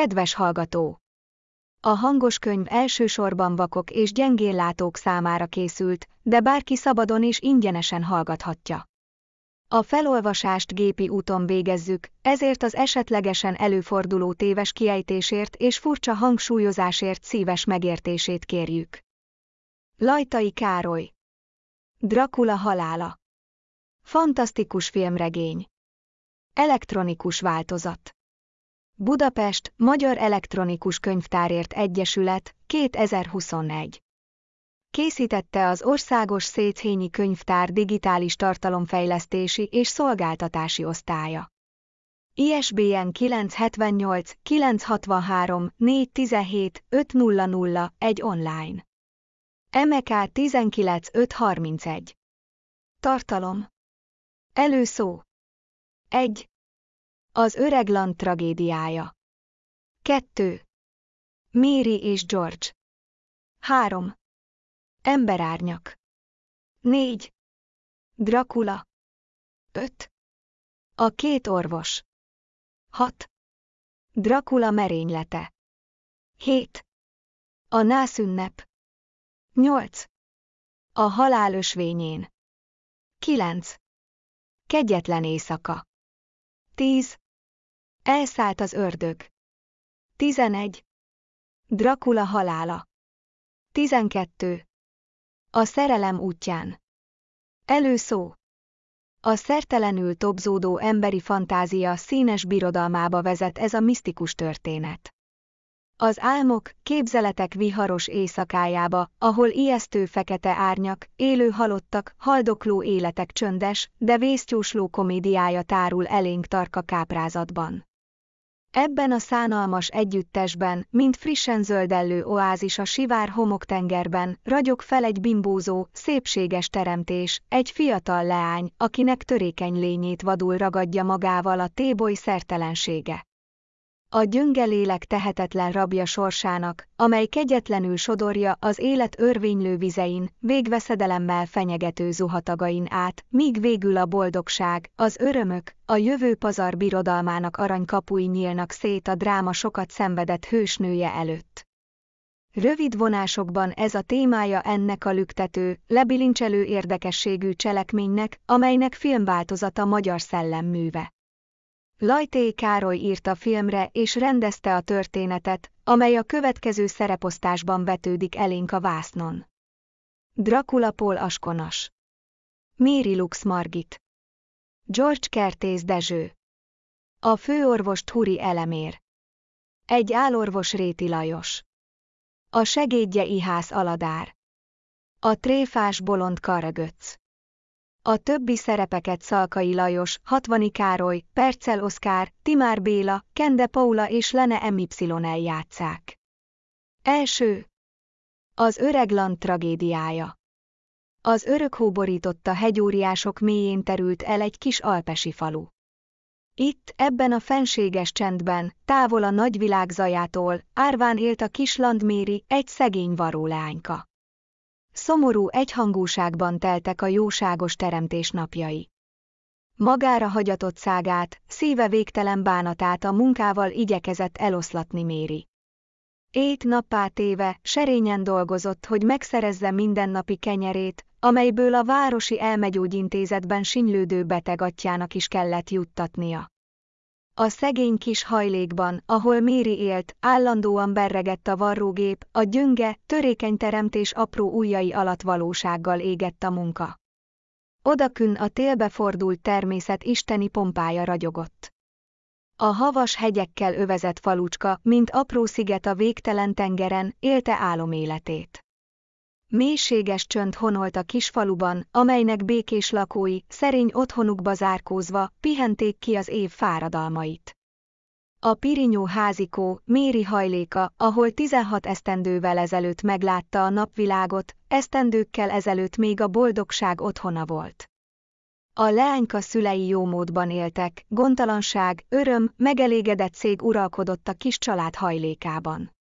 Kedves hallgató! A hangos könyv elsősorban vakok és gyengéllátók számára készült, de bárki szabadon és ingyenesen hallgathatja. A felolvasást gépi úton végezzük, ezért az esetlegesen előforduló téves kiejtésért és furcsa hangsúlyozásért szíves megértését kérjük. Lajtai Károly Dracula halála Fantasztikus filmregény Elektronikus változat Budapest, Magyar Elektronikus Könyvtárért Egyesület, 2021. Készítette az Országos Széchenyi Könyvtár digitális tartalomfejlesztési és szolgáltatási osztálya. ISBN 978 963 417 500 egy online. MK 19531. Tartalom. Előszó. 1. Az öreg Land tragédiája. 2. Mary és George. 3. Emberárnyak. 4. Dracula. 5. A két orvos. 6. Dracula merénylete. 7. A nászünnep. 8. A halál ösvényén. 9. Kegyetlen éjszaka. 10. Elszállt az ördög. 11. Dracula halála. 12. A szerelem útján. Előszó. A szertelenül tobzódó emberi fantázia színes birodalmába vezet ez a misztikus történet. Az álmok, képzeletek viharos éjszakájába, ahol ijesztő fekete árnyak, élő halottak, haldokló életek csöndes, de vésztyúsló komédiája tárul elénk tarka káprázatban. Ebben a szánalmas együttesben, mint frissen zöldellő oázis a sivár homoktengerben, ragyog fel egy bimbózó, szépséges teremtés, egy fiatal leány, akinek törékeny lényét vadul ragadja magával a téboly szertelensége. A gyönge lélek tehetetlen rabja sorsának, amely kegyetlenül sodorja az élet örvénylő vizein, végveszedelemmel fenyegető zuhatagain át, míg végül a boldogság, az örömök, a jövő pazar birodalmának aranykapui nyílnak szét a dráma sokat szenvedett hősnője előtt. Rövid vonásokban ez a témája ennek a lüktető, lebilincselő érdekességű cselekménynek, amelynek filmváltozata magyar szellemműve. Lajté Károly írta filmre és rendezte a történetet, amely a következő szereposztásban vetődik elénk a vásznon. Dracula Paul Askonas. Méri Lux Margit. George Kertész Dezső. A főorvos Turi Elemér. Egy álorvos Réti Lajos. A segédje Ihász Aladár. A tréfás bolond Karagöcc a többi szerepeket Szalkai Lajos, Hatvani Károly, Percel Oszkár, Timár Béla, Kende Paula és Lene MY eljátszák. Első. Az Öregland tragédiája. Az örök borította hegyóriások mélyén terült el egy kis alpesi falu. Itt, ebben a fenséges csendben, távol a nagyvilág zajától, árván élt a kis landméri, egy szegény varólányka. Szomorú egyhangúságban teltek a jóságos teremtés napjai. Magára hagyatott szágát, szíve végtelen bánatát a munkával igyekezett eloszlatni Méri. Ét nappá téve, serényen dolgozott, hogy megszerezze mindennapi kenyerét, amelyből a városi elmegyógyintézetben sinylődő betegatjának is kellett juttatnia. A szegény kis hajlékban, ahol Méri élt, állandóan berregett a varrógép, a gyönge, törékeny teremtés apró ujjai alatt valósággal égett a munka. Odakün a télbe fordult természet isteni pompája ragyogott. A havas hegyekkel övezett falucska, mint apró sziget a végtelen tengeren, élte áloméletét. Mélységes csönd honolt a kisfaluban, amelynek békés lakói, szerény otthonukba zárkózva, pihenték ki az év fáradalmait. A Pirinyó házikó, Méri hajléka, ahol 16 esztendővel ezelőtt meglátta a napvilágot, esztendőkkel ezelőtt még a boldogság otthona volt. A leányka szülei jómódban éltek, gondtalanság, öröm, megelégedett szég uralkodott a kis család hajlékában.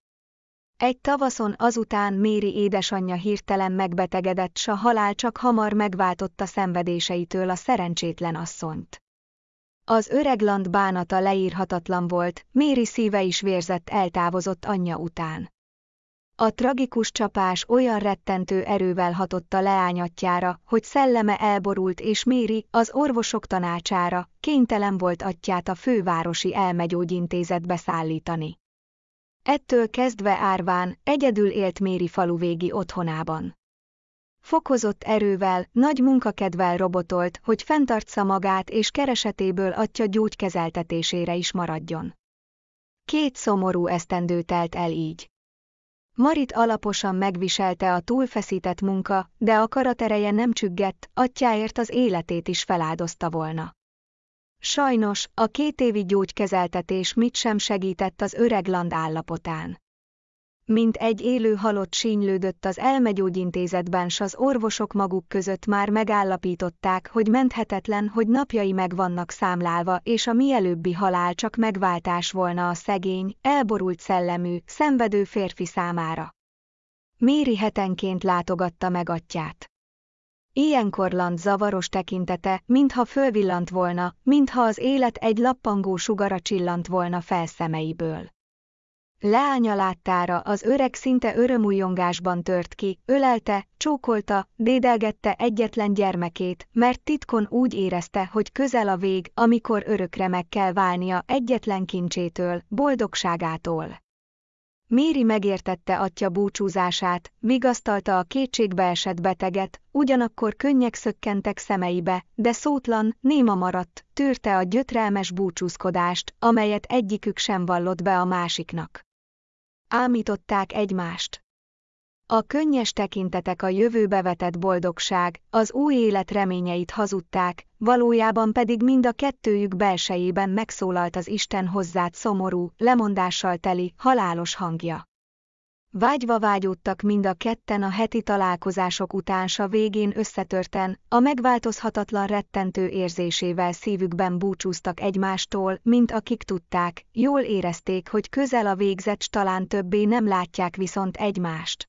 Egy tavaszon azután Méri édesanyja hirtelen megbetegedett, s a halál csak hamar megváltotta szenvedéseitől a szerencsétlen asszonyt. Az öregland bánata leírhatatlan volt, Méri szíve is vérzett eltávozott anyja után. A tragikus csapás olyan rettentő erővel hatott a leányatjára, hogy szelleme elborult és Méri, az orvosok tanácsára, kénytelen volt atyát a fővárosi elmegyógyintézetbe szállítani. Ettől kezdve árván, egyedül élt Méri faluvégi otthonában. Fokozott erővel, nagy munkakedvel robotolt, hogy fenntartsa magát és keresetéből atya gyógykezeltetésére is maradjon. Két szomorú esztendő telt el így. Marit alaposan megviselte a túlfeszített munka, de a karatereje nem csüggett, atyáért az életét is feláldozta volna. Sajnos, a két évi gyógykezeltetés mit sem segített az öreg land állapotán. Mint egy élő halott sínylődött az elmegyógyintézetben s az orvosok maguk között már megállapították, hogy menthetetlen, hogy napjai meg vannak számlálva és a mielőbbi halál csak megváltás volna a szegény, elborult szellemű, szenvedő férfi számára. Méri hetenként látogatta meg atyát. Ilyenkor Land zavaros tekintete, mintha fölvillant volna, mintha az élet egy lappangó sugara csillant volna fel szemeiből. Leánya láttára az öreg szinte örömújongásban tört ki, ölelte, csókolta, dédelgette egyetlen gyermekét, mert titkon úgy érezte, hogy közel a vég, amikor örökre meg kell válnia egyetlen kincsétől, boldogságától. Méri megértette atya búcsúzását, vigasztalta a kétségbeesett beteget, ugyanakkor könnyek szökkentek szemeibe, de szótlan, néma maradt, tűrte a gyötrelmes búcsúzkodást, amelyet egyikük sem vallott be a másiknak. Ámították egymást. A könnyes tekintetek a jövőbe vetett boldogság, az új élet reményeit hazudták, valójában pedig mind a kettőjük belsejében megszólalt az Isten hozzád szomorú, lemondással teli, halálos hangja. Vágyva vágyódtak mind a ketten a heti találkozások után s a végén összetörten, a megváltozhatatlan rettentő érzésével szívükben búcsúztak egymástól, mint akik tudták, jól érezték, hogy közel a végzet talán többé nem látják viszont egymást.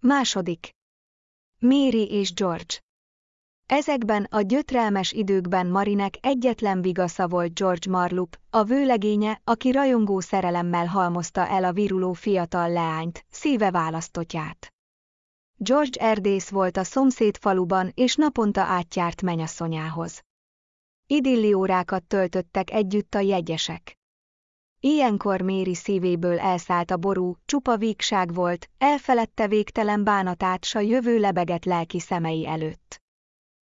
Második. Mary és George Ezekben a gyötrelmes időkben Marinek egyetlen vigasza volt George Marlup, a vőlegénye, aki rajongó szerelemmel halmozta el a viruló fiatal leányt, szíve választotját. George erdész volt a szomszéd faluban és naponta átjárt menyasszonyához. Idilli órákat töltöttek együtt a jegyesek. Ilyenkor Méri szívéből elszállt a ború, csupa vígság volt, elfeledte végtelen bánatát s a jövő lebegett lelki szemei előtt.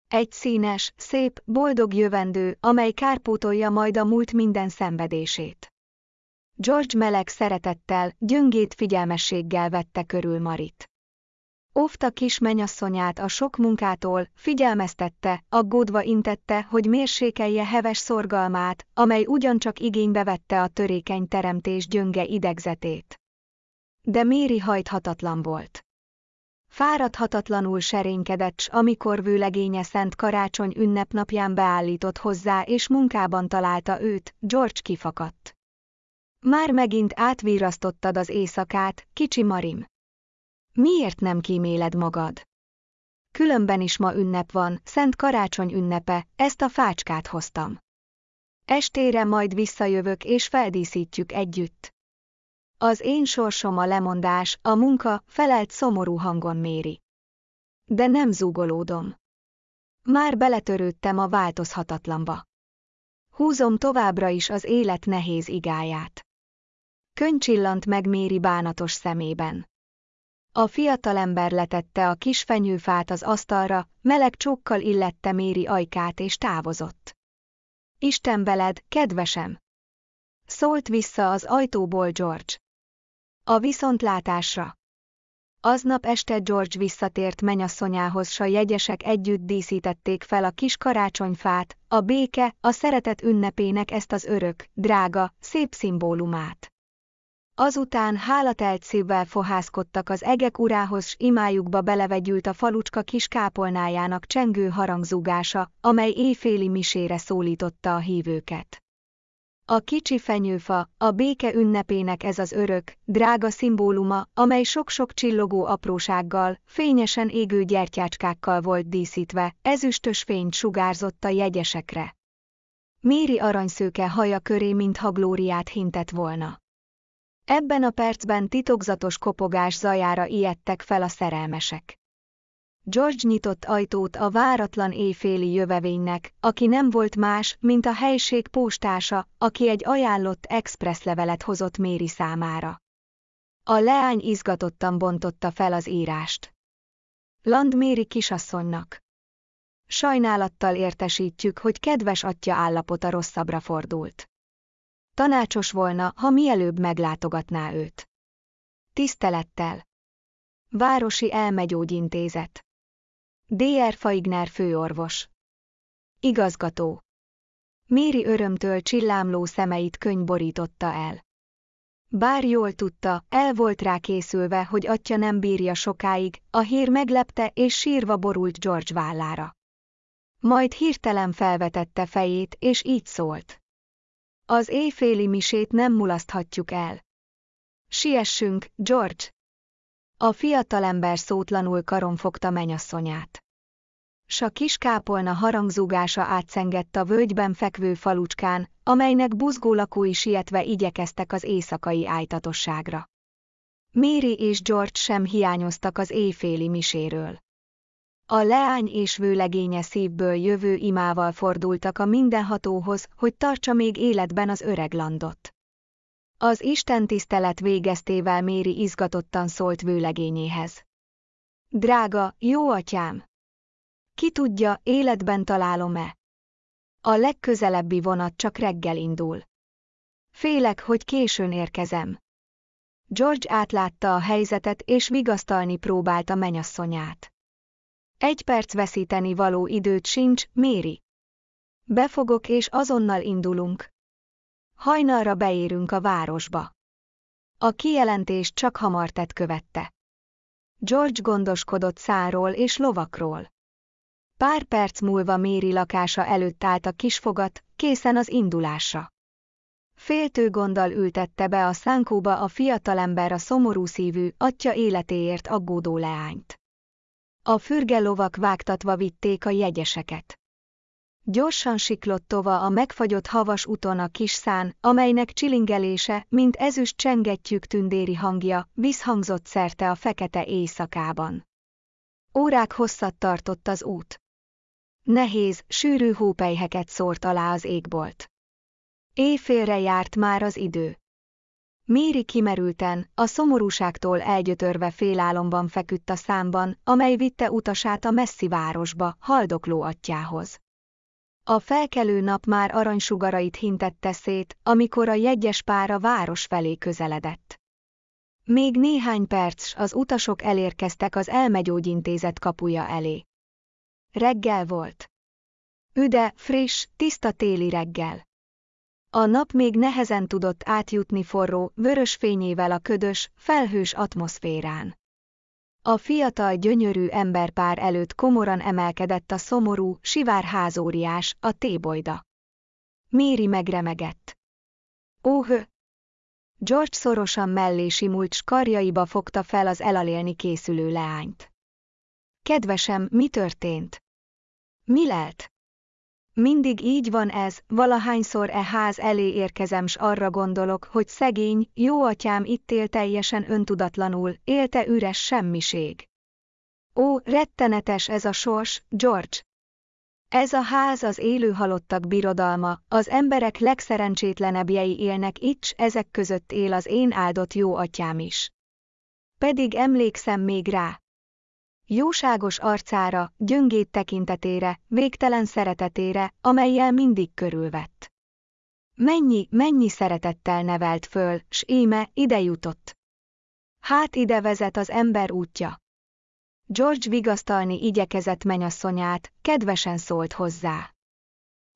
Egy színes, szép, boldog jövendő, amely kárpótolja majd a múlt minden szenvedését. George meleg szeretettel, gyöngét figyelmességgel vette körül Marit. Óvta kis menyasszonyát a sok munkától, figyelmeztette, aggódva intette, hogy mérsékelje heves szorgalmát, amely ugyancsak igénybe vette a törékeny teremtés gyönge idegzetét. De Méri hajthatatlan volt. Fáradhatatlanul serénykedett, s amikor vőlegénye Szent Karácsony ünnepnapján beállított hozzá és munkában találta őt, George kifakadt. Már megint átvírasztottad az éjszakát, kicsi Marim. Miért nem kíméled magad? Különben is ma ünnep van, Szent Karácsony ünnepe, ezt a fácskát hoztam. Estére majd visszajövök és feldíszítjük együtt. Az én sorsom a lemondás, a munka, felelt szomorú hangon méri. De nem zúgolódom. Már beletörődtem a változhatatlanba. Húzom továbbra is az élet nehéz igáját. Könycsillant meg Méri bánatos szemében. A fiatalember letette a kis fenyőfát az asztalra, meleg csókkal illette Méri ajkát és távozott. Isten veled, kedvesem! Szólt vissza az ajtóból George. A viszontlátásra. Aznap este George visszatért menyasszonyához, s a jegyesek együtt díszítették fel a kis karácsonyfát, a béke, a szeretet ünnepének ezt az örök, drága, szép szimbólumát. Azután hálatelt szívvel fohászkodtak az egek urához, s imájukba belevegyült a falucska kis kápolnájának csengő harangzúgása, amely éjféli misére szólította a hívőket. A kicsi fenyőfa, a béke ünnepének ez az örök, drága szimbóluma, amely sok-sok csillogó aprósággal, fényesen égő gyertyácskákkal volt díszítve, ezüstös fényt sugárzott a jegyesekre. Méri aranyszőke haja köré mintha glóriát hintett volna. Ebben a percben titokzatos kopogás zajára ijedtek fel a szerelmesek. George nyitott ajtót a váratlan éjféli jövevénynek, aki nem volt más, mint a helység postása, aki egy ajánlott express levelet hozott Méri számára. A leány izgatottan bontotta fel az írást. Land Méri kisasszonynak. Sajnálattal értesítjük, hogy kedves atya állapota rosszabbra fordult. Tanácsos volna, ha mielőbb meglátogatná őt. Tisztelettel. Városi Elmegyógyintézet. Dr. Faigner főorvos. Igazgató. Méri örömtől csillámló szemeit könyv borította el. Bár jól tudta, el volt rá készülve, hogy atya nem bírja sokáig, a hír meglepte és sírva borult George vállára. Majd hirtelen felvetette fejét, és így szólt. Az éjféli misét nem mulaszthatjuk el. Siessünk, George! A fiatalember szótlanul karon fogta menyasszonyát. S a kis kápolna harangzúgása átszengett a völgyben fekvő falucskán, amelynek buzgó lakói sietve igyekeztek az éjszakai ájtatosságra. Méri és George sem hiányoztak az éjféli miséről. A leány és vőlegénye szívből jövő imával fordultak a mindenhatóhoz, hogy tartsa még életben az öreg landot. Az Isten tisztelet végeztével Méri izgatottan szólt vőlegényéhez. Drága, jó atyám! Ki tudja, életben találom-e? A legközelebbi vonat csak reggel indul. Félek, hogy későn érkezem. George átlátta a helyzetet és vigasztalni próbálta menyasszonyát. Egy perc veszíteni való időt sincs, Méri. Befogok és azonnal indulunk. Hajnalra beérünk a városba. A kijelentés csak hamar tett követte. George gondoskodott száról és lovakról. Pár perc múlva Méri lakása előtt állt a kisfogat, készen az indulásra. Féltő gonddal ültette be a szánkóba a fiatalember a szomorú szívű, atya életéért aggódó leányt. A fürge lovak vágtatva vitték a jegyeseket. Gyorsan siklott tova a megfagyott havas úton a kis szán, amelynek csilingelése, mint ezüst csengettyűk tündéri hangja, visszhangzott szerte a fekete éjszakában. Órák hosszat tartott az út. Nehéz, sűrű hópelyheket szórt alá az égbolt. Éjfélre járt már az idő. Méri kimerülten, a szomorúságtól elgyötörve félálomban feküdt a számban, amely vitte utasát a messzi városba, haldokló atyához. A felkelő nap már aranysugarait hintette szét, amikor a jegyes pár a város felé közeledett. Még néhány perc az utasok elérkeztek az elmegyógyintézet kapuja elé. Reggel volt. Üde, friss, tiszta téli reggel. A nap még nehezen tudott átjutni forró, vörös fényével a ködös, felhős atmoszférán. A fiatal gyönyörű emberpár előtt komoran emelkedett a szomorú, sivár házóriás, a tébolyda. Méri megremegett. Óhö! George szorosan mellé simult, karjaiba fogta fel az elalélni készülő leányt. Kedvesem, mi történt? Mi lelt? Mindig így van ez, valahányszor e ház elé érkezem s arra gondolok, hogy szegény, jó atyám itt él teljesen öntudatlanul, élte üres semmiség. Ó, rettenetes ez a sors, George! Ez a ház az élő halottak birodalma, az emberek legszerencsétlenebbjei élnek itt, s ezek között él az én áldott jó atyám is. Pedig emlékszem még rá, Jóságos arcára, gyöngét tekintetére, végtelen szeretetére, amelyel mindig körülvett. Mennyi, mennyi szeretettel nevelt föl, s íme ide jutott. Hát ide vezet az ember útja. George vigasztalni igyekezett menyasszonyát, kedvesen szólt hozzá.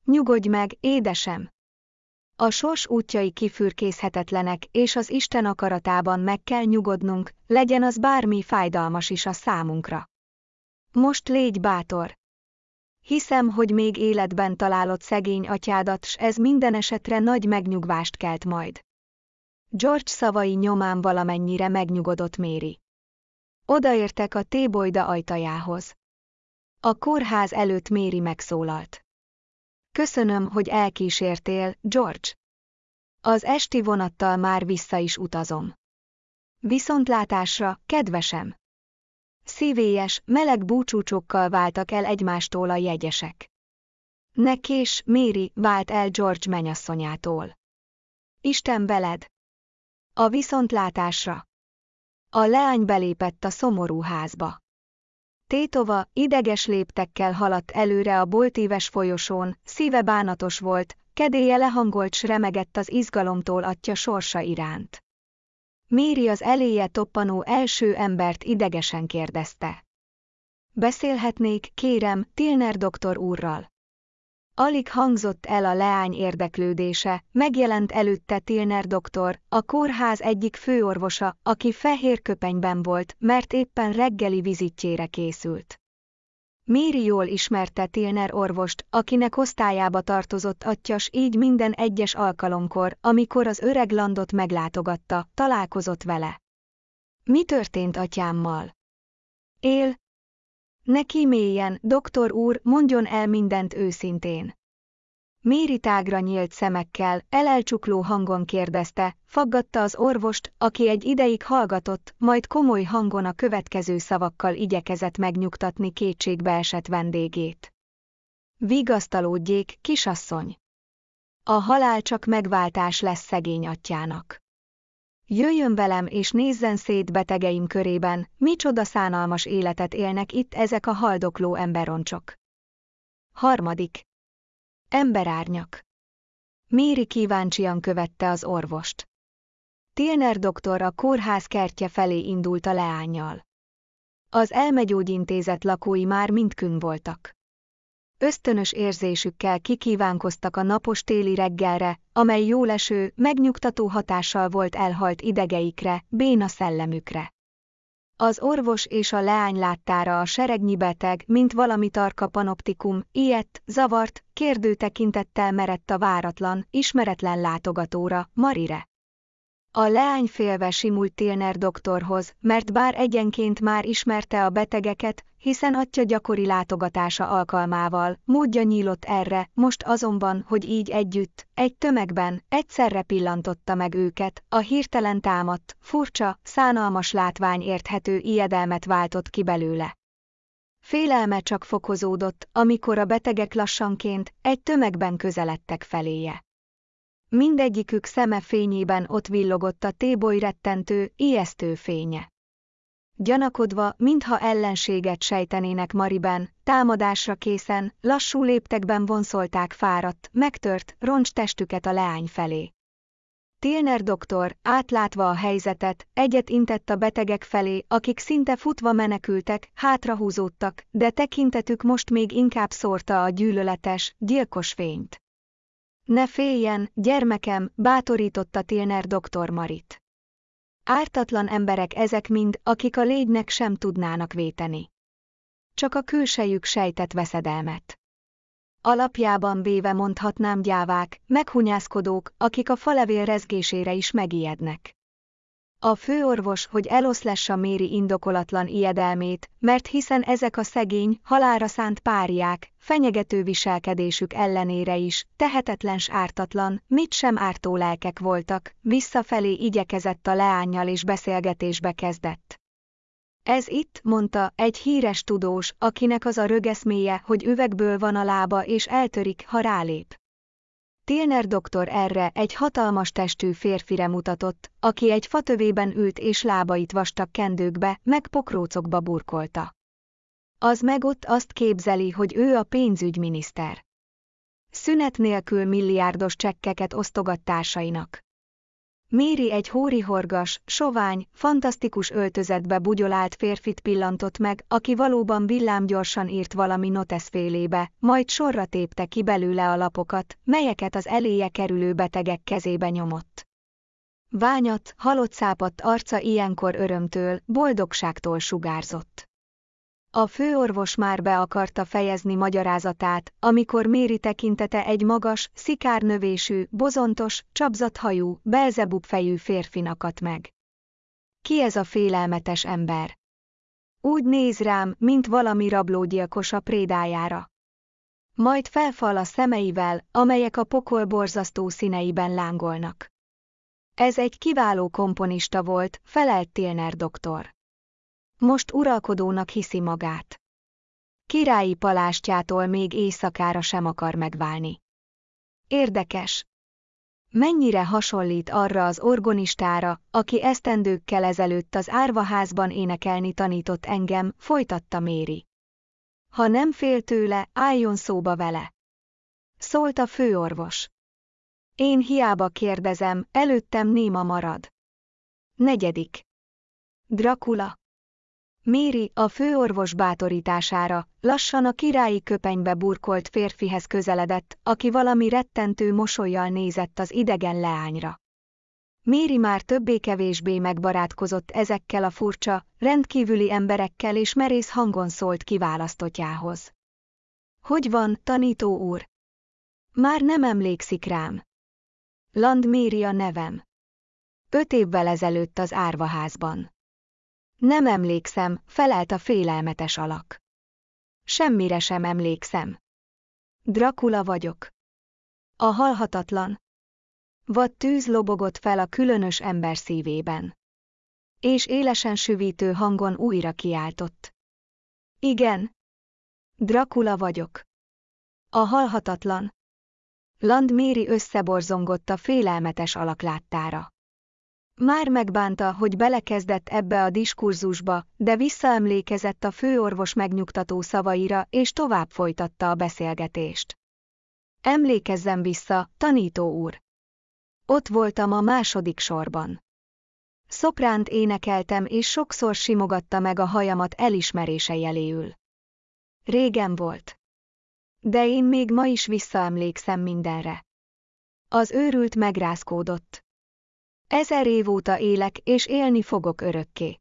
Nyugodj meg, édesem! A sors útjai kifürkészhetetlenek, és az Isten akaratában meg kell nyugodnunk, legyen az bármi fájdalmas is a számunkra. Most légy bátor! Hiszem, hogy még életben találod szegény atyádat, s ez minden esetre nagy megnyugvást kelt majd. George szavai nyomán valamennyire megnyugodott Méri. Odaértek a tébolyda ajtajához. A kórház előtt Méri megszólalt. Köszönöm, hogy elkísértél, George. Az esti vonattal már vissza is utazom. Viszontlátásra, kedvesem! Szívélyes, meleg búcsúcsokkal váltak el egymástól a jegyesek. Ne kés, Méri vált el George menyasszonyától. Isten veled! A viszontlátásra! A leány belépett a szomorú házba. Tétova ideges léptekkel haladt előre a boltíves folyosón, szíve bánatos volt, kedélye lehangolt s remegett az izgalomtól atya sorsa iránt. Méri az eléje toppanó első embert idegesen kérdezte. Beszélhetnék, kérem, Tilner doktor úrral. Alig hangzott el a leány érdeklődése, megjelent előtte Tilner doktor, a kórház egyik főorvosa, aki fehér köpenyben volt, mert éppen reggeli vizitjére készült. Méri jól ismerte Tilner orvost, akinek osztályába tartozott atyas így minden egyes alkalomkor, amikor az öreg landot meglátogatta, találkozott vele. Mi történt atyámmal? Él, Neki mélyen, doktor úr, mondjon el mindent őszintén. Méri tágra nyílt szemekkel, elelcsukló hangon kérdezte, faggatta az orvost, aki egy ideig hallgatott, majd komoly hangon a következő szavakkal igyekezett megnyugtatni kétségbe esett vendégét. Vigasztalódjék, kisasszony! A halál csak megváltás lesz szegény atyának. Jöjjön velem és nézzen szét betegeim körében, micsoda szánalmas életet élnek itt ezek a haldokló emberoncsok. Harmadik. Emberárnyak. Méri kíváncsian követte az orvost. Tilner doktor a kórház kertje felé indult a leányjal. Az elmegyógyintézet lakói már mind kün voltak. Ösztönös érzésükkel kikívánkoztak a napos téli reggelre, amely jóleső, megnyugtató hatással volt elhalt idegeikre, béna szellemükre. Az orvos és a leány láttára a seregnyi beteg, mint valami tarka panoptikum, ilyet, zavart, kérdő tekintettel merett a váratlan, ismeretlen látogatóra, Marire. A leány félve simult Tilner doktorhoz, mert bár egyenként már ismerte a betegeket, hiszen atya gyakori látogatása alkalmával, módja nyílott erre, most azonban, hogy így együtt, egy tömegben, egyszerre pillantotta meg őket, a hirtelen támadt, furcsa, szánalmas látvány érthető ijedelmet váltott ki belőle. Félelme csak fokozódott, amikor a betegek lassanként, egy tömegben közeledtek feléje. Mindegyikük szeme fényében ott villogott a téboly rettentő, ijesztő fénye. Gyanakodva, mintha ellenséget sejtenének Mariben, támadásra készen, lassú léptekben vonszolták fáradt, megtört, roncs testüket a leány felé. Tilner doktor, átlátva a helyzetet, egyet intett a betegek felé, akik szinte futva menekültek, hátrahúzódtak, de tekintetük most még inkább szórta a gyűlöletes, gyilkos fényt. Ne féljen, gyermekem, bátorította Tilner doktor Marit. Ártatlan emberek ezek mind, akik a légynek sem tudnának véteni. Csak a külsejük sejtett veszedelmet. Alapjában véve mondhatnám gyávák, meghunyászkodók, akik a falevél rezgésére is megijednek. A főorvos, hogy eloszlassa Méri indokolatlan ijedelmét, mert hiszen ezek a szegény, halára szánt páriák, fenyegető viselkedésük ellenére is, tehetetlens ártatlan, mit sem ártó lelkek voltak, visszafelé igyekezett a leányjal és beszélgetésbe kezdett. Ez itt, mondta, egy híres tudós, akinek az a rögeszméje, hogy üvegből van a lába és eltörik, ha rálép. Tilner doktor erre egy hatalmas testű férfire mutatott, aki egy fatövében ült és lábait vastag kendőkbe, meg pokrócokba burkolta. Az meg ott azt képzeli, hogy ő a pénzügyminiszter. Szünet nélkül milliárdos csekkeket osztogat társainak. Méri egy hórihorgas, sovány, fantasztikus öltözetbe bugyolált férfit pillantott meg, aki valóban villámgyorsan írt valami noteszfélébe, majd sorra tépte ki belőle a lapokat, melyeket az eléje kerülő betegek kezébe nyomott. Ványat, halott szápadt arca ilyenkor örömtől, boldogságtól sugárzott. A főorvos már be akarta fejezni magyarázatát, amikor Méri tekintete egy magas, szikárnövésű, bozontos, csapzathajú, belzebub fejű férfinakat meg. Ki ez a félelmetes ember? Úgy néz rám, mint valami rablógyilkos a prédájára. Majd felfal a szemeivel, amelyek a pokol borzasztó színeiben lángolnak. Ez egy kiváló komponista volt, felelt Tilner doktor. Most uralkodónak hiszi magát. Királyi palástjától még éjszakára sem akar megválni. Érdekes. Mennyire hasonlít arra az orgonistára, aki esztendőkkel ezelőtt az árvaházban énekelni tanított engem, folytatta Méri. Ha nem fél tőle, álljon szóba vele. Szólt a főorvos. Én hiába kérdezem, előttem néma marad. Negyedik. Dracula. Méri a főorvos bátorítására, lassan a királyi köpenybe burkolt férfihez közeledett, aki valami rettentő mosolyjal nézett az idegen leányra. Méri már többé-kevésbé megbarátkozott ezekkel a furcsa, rendkívüli emberekkel és merész hangon szólt kiválasztottjához. Hogy van, tanító úr? Már nem emlékszik rám. Land Méri a nevem. Öt évvel ezelőtt az árvaházban. Nem emlékszem, felelt a félelmetes alak. Semmire sem emlékszem. Dracula vagyok. A halhatatlan. Vad tűz lobogott fel a különös ember szívében. És élesen süvítő hangon újra kiáltott. Igen. Dracula vagyok. A halhatatlan. Land Méri összeborzongott a félelmetes alak láttára. Már megbánta, hogy belekezdett ebbe a diskurzusba, de visszaemlékezett a főorvos megnyugtató szavaira és tovább folytatta a beszélgetést. Emlékezzem vissza, tanító úr. Ott voltam a második sorban. Szopránt énekeltem és sokszor simogatta meg a hajamat elismerése jeléül. Régen volt. De én még ma is visszaemlékszem mindenre. Az őrült megrázkódott. Ezer év óta élek, és élni fogok örökké.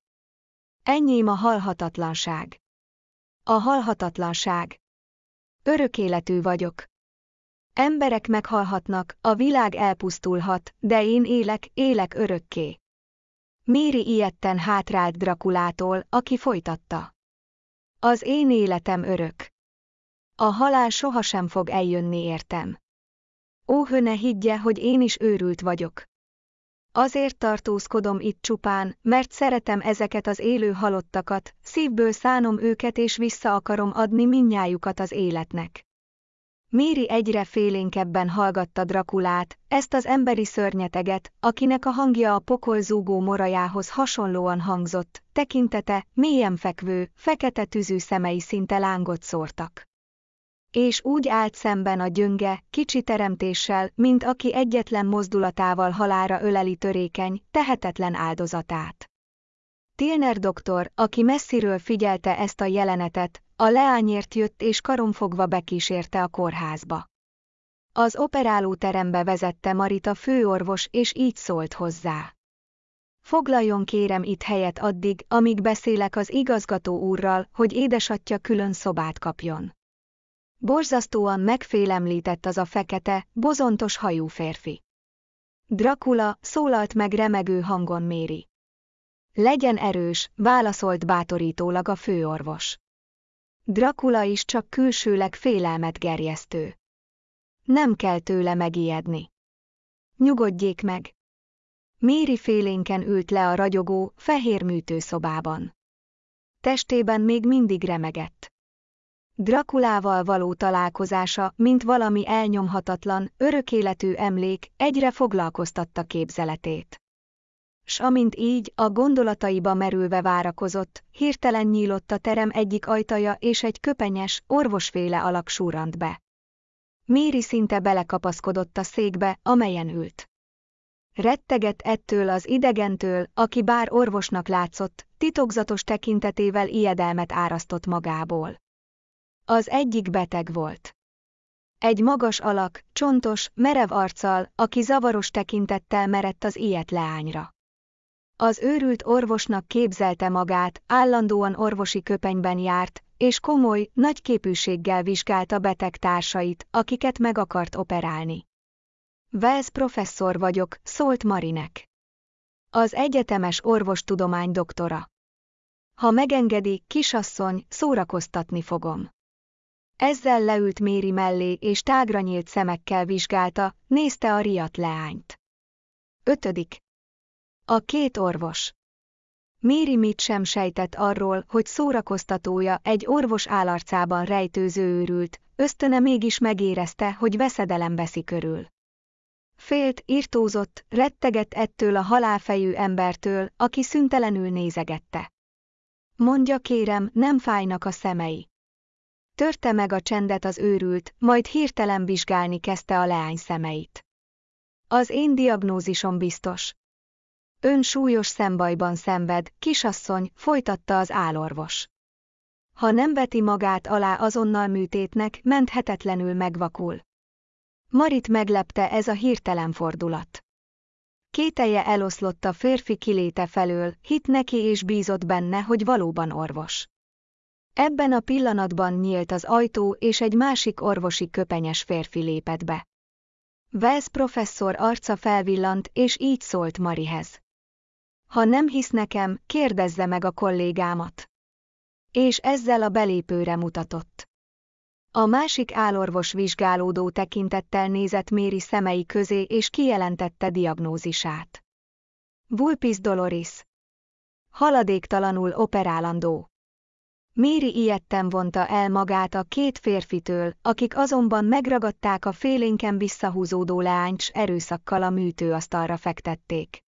Ennyém a halhatatlanság. A halhatatlanság. Örök életű vagyok. Emberek meghalhatnak, a világ elpusztulhat, de én élek, élek örökké. Méri ilyetten hátrált Drakulától, aki folytatta. Az én életem örök. A halál sohasem fog eljönni értem. Ó, ne higgye, hogy én is őrült vagyok. Azért tartózkodom itt csupán, mert szeretem ezeket az élő halottakat, szívből szánom őket és vissza akarom adni minnyájukat az életnek. Méri egyre félénkebben hallgatta Drakulát, ezt az emberi szörnyeteget, akinek a hangja a pokol zúgó morajához hasonlóan hangzott, tekintete, mélyen fekvő, fekete tűzű szemei szinte lángot szórtak és úgy állt szemben a gyönge, kicsi teremtéssel, mint aki egyetlen mozdulatával halára öleli törékeny, tehetetlen áldozatát. Tilner doktor, aki messziről figyelte ezt a jelenetet, a leányért jött és karomfogva bekísérte a kórházba. Az operálóterembe vezette Marita főorvos és így szólt hozzá. Foglaljon kérem itt helyet addig, amíg beszélek az igazgató úrral, hogy édesatja külön szobát kapjon. Borzasztóan megfélemlített az a fekete, bozontos hajú férfi. Dracula szólalt meg remegő hangon Méri. Legyen erős, válaszolt bátorítólag a főorvos. Dracula is csak külsőleg félelmet gerjesztő. Nem kell tőle megijedni. Nyugodjék meg. Méri félénken ült le a ragyogó, fehér műtőszobában. Testében még mindig remegett. Drakulával való találkozása, mint valami elnyomhatatlan, örökéletű emlék, egyre foglalkoztatta képzeletét. S amint így, a gondolataiba merülve várakozott, hirtelen nyílott a terem egyik ajtaja és egy köpenyes, orvosféle alak súrant be. Méri szinte belekapaszkodott a székbe, amelyen ült. Retteget ettől az idegentől, aki bár orvosnak látszott, titokzatos tekintetével ijedelmet árasztott magából. Az egyik beteg volt. Egy magas alak, csontos, merev arccal, aki zavaros tekintettel merett az ilyet leányra. Az őrült orvosnak képzelte magát, állandóan orvosi köpenyben járt, és komoly, nagy képűséggel vizsgálta beteg társait, akiket meg akart operálni. Wells professzor vagyok, szólt Marinek. Az egyetemes orvostudomány doktora. Ha megengedi, kisasszony, szórakoztatni fogom. Ezzel leült Méri mellé és tágra nyílt szemekkel vizsgálta, nézte a riadt leányt. Ötödik. A két orvos. Méri mit sem sejtett arról, hogy szórakoztatója egy orvos állarcában rejtőző őrült, ösztöne mégis megérezte, hogy veszedelem veszi körül. Félt, irtózott, rettegett ettől a halálfejű embertől, aki szüntelenül nézegette. Mondja kérem, nem fájnak a szemei. Törte meg a csendet az őrült, majd hirtelen vizsgálni kezdte a leány szemeit. Az én diagnózisom biztos. Ön súlyos szembajban szenved, kisasszony, folytatta az álorvos. Ha nem veti magát alá azonnal műtétnek, menthetetlenül megvakul. Marit meglepte ez a hirtelen fordulat. Kételje eloszlott a férfi kiléte felől, hit neki és bízott benne, hogy valóban orvos. Ebben a pillanatban nyílt az ajtó, és egy másik orvosi köpenyes férfi lépett be. Wells professzor arca felvillant, és így szólt Marihez. Ha nem hisz nekem, kérdezze meg a kollégámat. És ezzel a belépőre mutatott. A másik álorvos vizsgálódó tekintettel nézett Méri szemei közé és kijelentette diagnózisát. Vulpis doloris. Haladéktalanul operálandó. Méri ilyetten vonta el magát a két férfitől, akik azonban megragadták a félénken visszahúzódó leányt s erőszakkal a műtőasztalra fektették.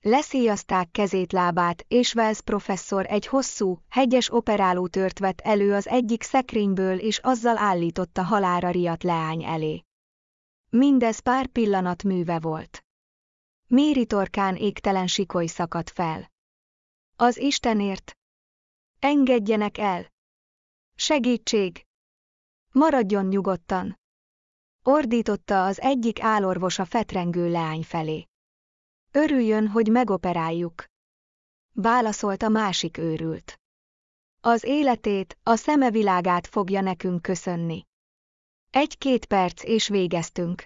Leszíjazták kezét-lábát, és Wells professzor egy hosszú, hegyes operálótört vett elő az egyik szekrényből és azzal állította halára riadt leány elé. Mindez pár pillanat műve volt. Méri torkán égtelen sikoly szakadt fel. Az Istenért! Engedjenek el! Segítség! Maradjon nyugodtan! Ordította az egyik álorvos a fetrengő leány felé. Örüljön, hogy megoperáljuk. Válaszolt a másik őrült. Az életét, a szeme világát fogja nekünk köszönni. Egy-két perc és végeztünk.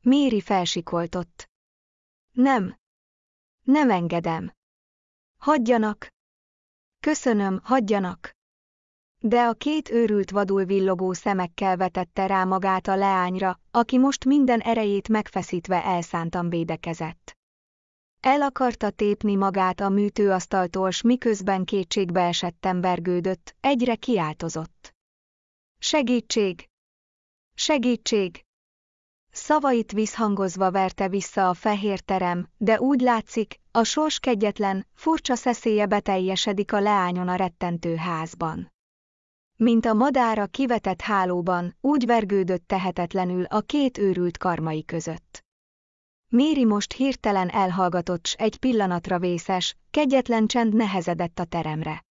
Méri felsikoltott. Nem. Nem engedem. Hagyjanak. Köszönöm, hagyjanak. De a két őrült vadul villogó szemekkel vetette rá magát a leányra, aki most minden erejét megfeszítve elszántan védekezett. El akarta tépni magát a műtőasztaltól, s miközben kétségbe esettem vergődött, egyre kiáltozott. Segítség! Segítség! Szavait visszhangozva verte vissza a fehér terem, de úgy látszik, a sors kegyetlen, furcsa szeszélye beteljesedik a leányon a rettentő házban. Mint a madára kivetett hálóban, úgy vergődött tehetetlenül a két őrült karmai között. Méri most hirtelen elhallgatott s egy pillanatra vészes, kegyetlen csend nehezedett a teremre.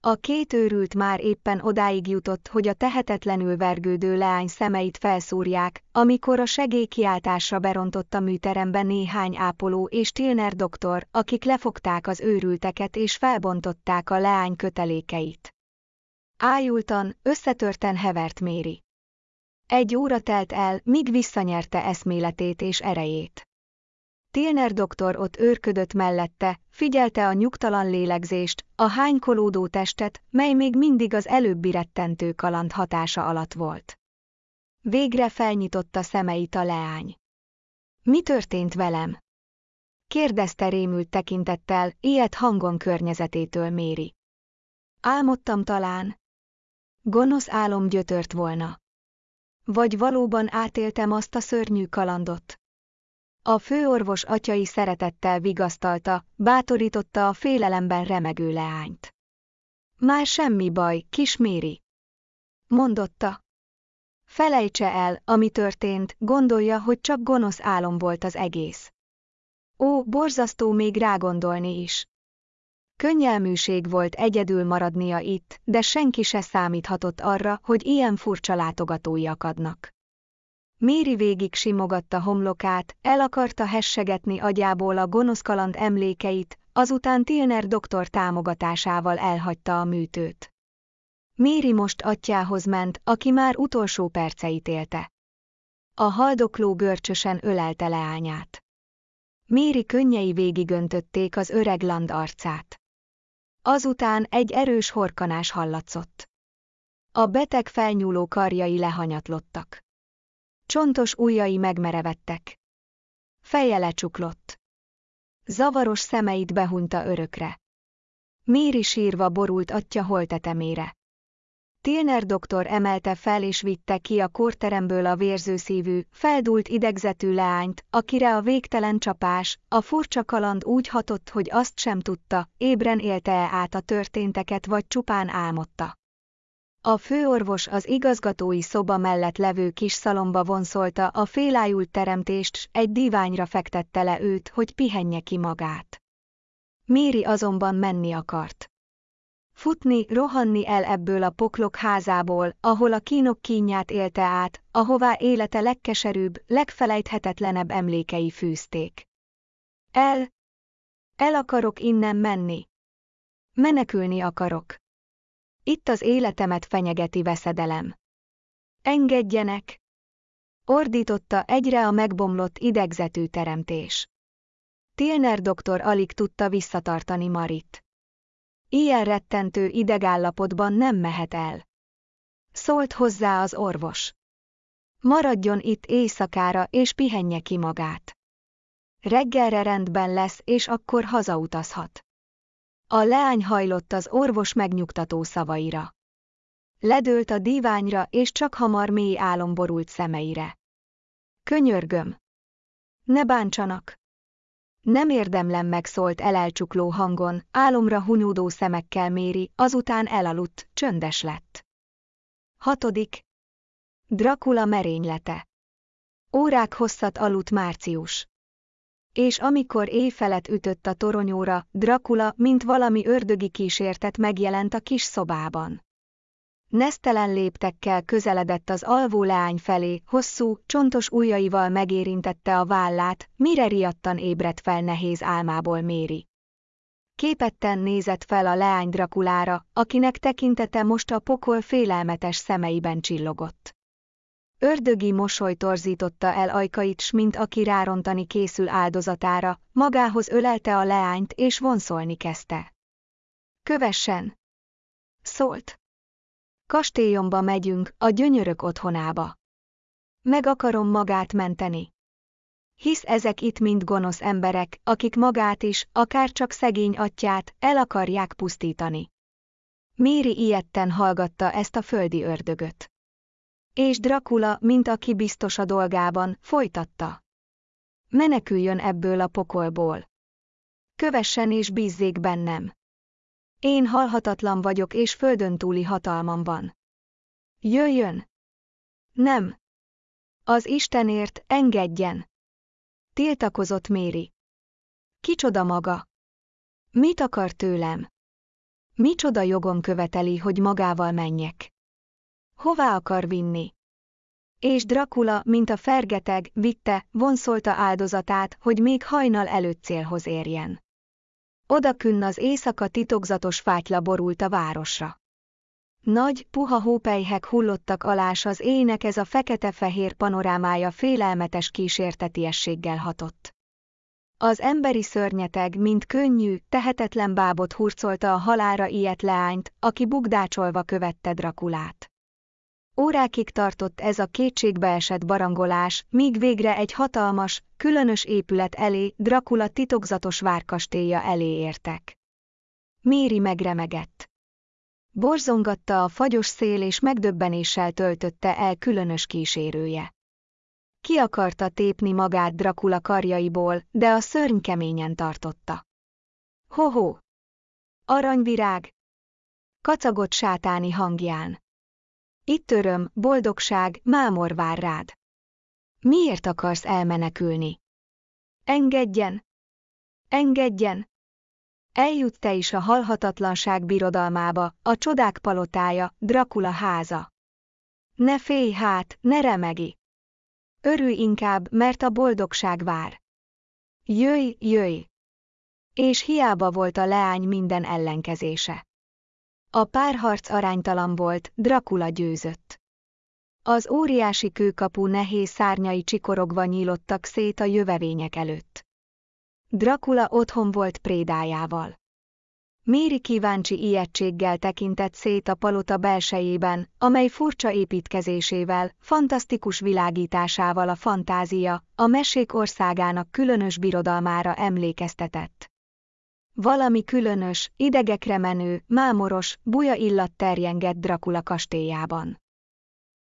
A két őrült már éppen odáig jutott, hogy a tehetetlenül vergődő leány szemeit felszúrják, amikor a segélykiáltásra berontott a műterembe néhány ápoló és Tilner doktor, akik lefogták az őrülteket és felbontották a leány kötelékeit. Ájultan, összetörten hevert Méri. Egy óra telt el, míg visszanyerte eszméletét és erejét. Tilner doktor ott őrködött mellette, figyelte a nyugtalan lélegzést, a hánykolódó testet, mely még mindig az előbbi rettentő kaland hatása alatt volt. Végre felnyitotta szemeit a leány. Mi történt velem? Kérdezte rémült tekintettel, ilyet hangon környezetétől méri. Álmodtam talán. Gonosz álom gyötört volna. Vagy valóban átéltem azt a szörnyű kalandot? A főorvos atyai szeretettel vigasztalta, bátorította a félelemben remegő leányt. Már semmi baj, kis Méri. Mondotta. Felejtse el, ami történt, gondolja, hogy csak gonosz álom volt az egész. Ó, borzasztó még rágondolni is. Könnyelműség volt egyedül maradnia itt, de senki se számíthatott arra, hogy ilyen furcsa látogatói akadnak. Méri végig simogatta homlokát, el akarta hessegetni agyából a gonosz kaland emlékeit, azután Tilner doktor támogatásával elhagyta a műtőt. Méri most atyához ment, aki már utolsó perceit élte. A haldokló görcsösen ölelte leányát. Méri könnyei végigöntötték az öreg land arcát. Azután egy erős horkanás hallatszott. A beteg felnyúló karjai lehanyatlottak. Csontos ujjai megmerevettek. Feje lecsuklott. Zavaros szemeit behunyta örökre. Méri sírva borult atya holtetemére. Tilner doktor emelte fel és vitte ki a kórteremből a vérzőszívű, feldult idegzetű leányt, akire a végtelen csapás, a furcsa kaland úgy hatott, hogy azt sem tudta, ébren élte-e át a történteket vagy csupán álmodta. A főorvos az igazgatói szoba mellett levő kis szalomba vonszolta a félájult teremtést, egy diványra fektette le őt, hogy pihenje ki magát. Méri azonban menni akart. Futni, rohanni el ebből a poklok házából, ahol a kínok kínját élte át, ahová élete legkeserűbb, legfelejthetetlenebb emlékei fűzték. El! El akarok innen menni. Menekülni akarok. Itt az életemet fenyegeti veszedelem. Engedjenek! Ordította egyre a megbomlott idegzetű teremtés. Tilner doktor alig tudta visszatartani Marit. Ilyen rettentő idegállapotban nem mehet el. Szólt hozzá az orvos. Maradjon itt éjszakára és pihenje ki magát. Reggelre rendben lesz és akkor hazautazhat. A leány hajlott az orvos megnyugtató szavaira. Ledőlt a díványra és csak hamar mély álom borult szemeire. Könyörgöm! Ne bántsanak! Nem érdemlem megszólt elelcsukló hangon, álomra hunyódó szemekkel méri, azután elaludt, csöndes lett. Hatodik. Dracula merénylete. Órák hosszat aludt Március. És amikor éjfelet ütött a toronyóra, Dracula, mint valami ördögi kísértet megjelent a kis szobában. Nesztelen léptekkel közeledett az alvó leány felé, hosszú, csontos ujjaival megérintette a vállát, mire riadtan ébredt fel nehéz álmából Méri. Képetten nézett fel a leány Drakulára, akinek tekintete most a pokol félelmetes szemeiben csillogott. Ördögi mosoly torzította el ajkait, s mint aki rárontani készül áldozatára, magához ölelte a leányt és vonszolni kezdte. Kövessen! Szólt. Kastélyomba megyünk, a gyönyörök otthonába. Meg akarom magát menteni. Hisz ezek itt mind gonosz emberek, akik magát is, akár csak szegény atyát, el akarják pusztítani. Méri ilyetten hallgatta ezt a földi ördögöt. És Dracula, mint aki biztos a dolgában, folytatta. Meneküljön ebből a pokolból. Kövessen és bízzék bennem. Én halhatatlan vagyok és földön túli hatalmam van. Jöjjön! Nem! Az Istenért engedjen! Tiltakozott Méri. Kicsoda maga? Mit akar tőlem? Micsoda jogom követeli, hogy magával menjek? Hová akar vinni? És Dracula, mint a fergeteg, vitte, vonszolta áldozatát, hogy még hajnal előtt célhoz érjen. Odakünn az éjszaka titokzatos fátyla borult a városra. Nagy, puha hópelyhek hullottak alás az ének ez a fekete-fehér panorámája félelmetes kísértetiességgel hatott. Az emberi szörnyeteg, mint könnyű, tehetetlen bábot hurcolta a halára ilyet leányt, aki bugdácsolva követte Drakulát. Órákig tartott ez a kétségbeesett barangolás, míg végre egy hatalmas, különös épület elé, Dracula titokzatos várkastélya elé értek. Méri megremegett. Borzongatta a fagyos szél és megdöbbenéssel töltötte el különös kísérője. Ki akarta tépni magát Dracula karjaiból, de a szörny keményen tartotta. Hoho! Aranyvirág! Kacagott sátáni hangján. Itt öröm, boldogság, mámor vár rád. Miért akarsz elmenekülni? Engedjen! Engedjen! Eljut te is a halhatatlanság birodalmába, a csodák palotája, Dracula háza. Ne félj hát, ne remegi! Örülj inkább, mert a boldogság vár. Jöjj, jöjj! És hiába volt a leány minden ellenkezése. A párharc aránytalan volt, Dracula győzött. Az óriási kőkapu nehéz szárnyai csikorogva nyílottak szét a jövevények előtt. Dracula otthon volt prédájával. Méri kíváncsi ijegységgel tekintett szét a palota belsejében, amely furcsa építkezésével, fantasztikus világításával a fantázia, a mesék országának különös birodalmára emlékeztetett. Valami különös, idegekre menő, mámoros, buja illat terjengett Dracula kastélyában.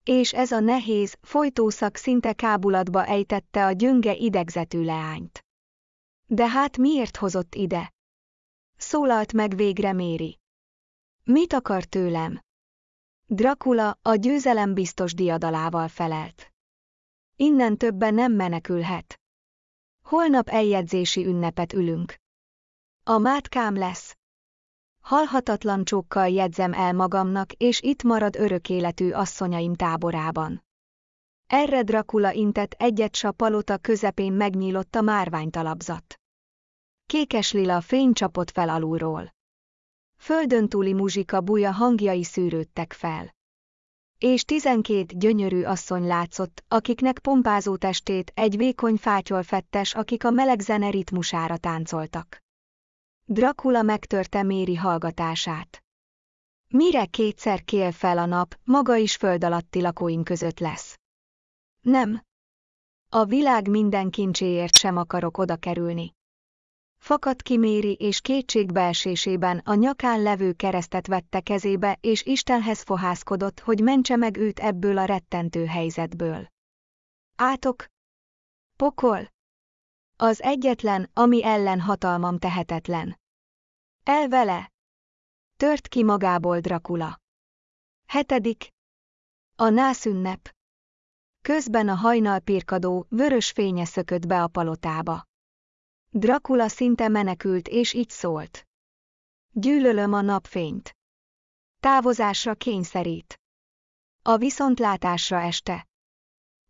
És ez a nehéz, folytószak szinte kábulatba ejtette a gyönge idegzetű leányt. De hát miért hozott ide? Szólalt meg végre Méri. Mit akar tőlem? Dracula a győzelem biztos diadalával felelt. Innen többen nem menekülhet. Holnap eljegyzési ünnepet ülünk. A mátkám lesz. Halhatatlan csókkal jegyzem el magamnak, és itt marad örök életű asszonyaim táborában. Erre Dracula intett egyet s a palota közepén megnyílott a márványtalapzat. Kékes lila fény csapott fel alulról. Földön túli muzsika buja hangjai szűrődtek fel. És tizenkét gyönyörű asszony látszott, akiknek pompázó testét egy vékony fátyol fettes, akik a meleg zene ritmusára táncoltak. Dracula megtörte Méri hallgatását. Mire kétszer kél fel a nap, maga is föld alatti lakóim között lesz. Nem. A világ minden kincséért sem akarok oda kerülni. Fakadt ki és kétségbeesésében a nyakán levő keresztet vette kezébe és Istenhez fohászkodott, hogy mentse meg őt ebből a rettentő helyzetből. Átok! Pokol! Az egyetlen, ami ellen hatalmam tehetetlen. El vele! Tört ki magából Dracula. Hetedik. A nászünnep. Közben a hajnal pirkadó, vörös fénye szökött be a palotába. Dracula szinte menekült és így szólt. Gyűlölöm a napfényt. Távozásra kényszerít. A viszontlátásra este.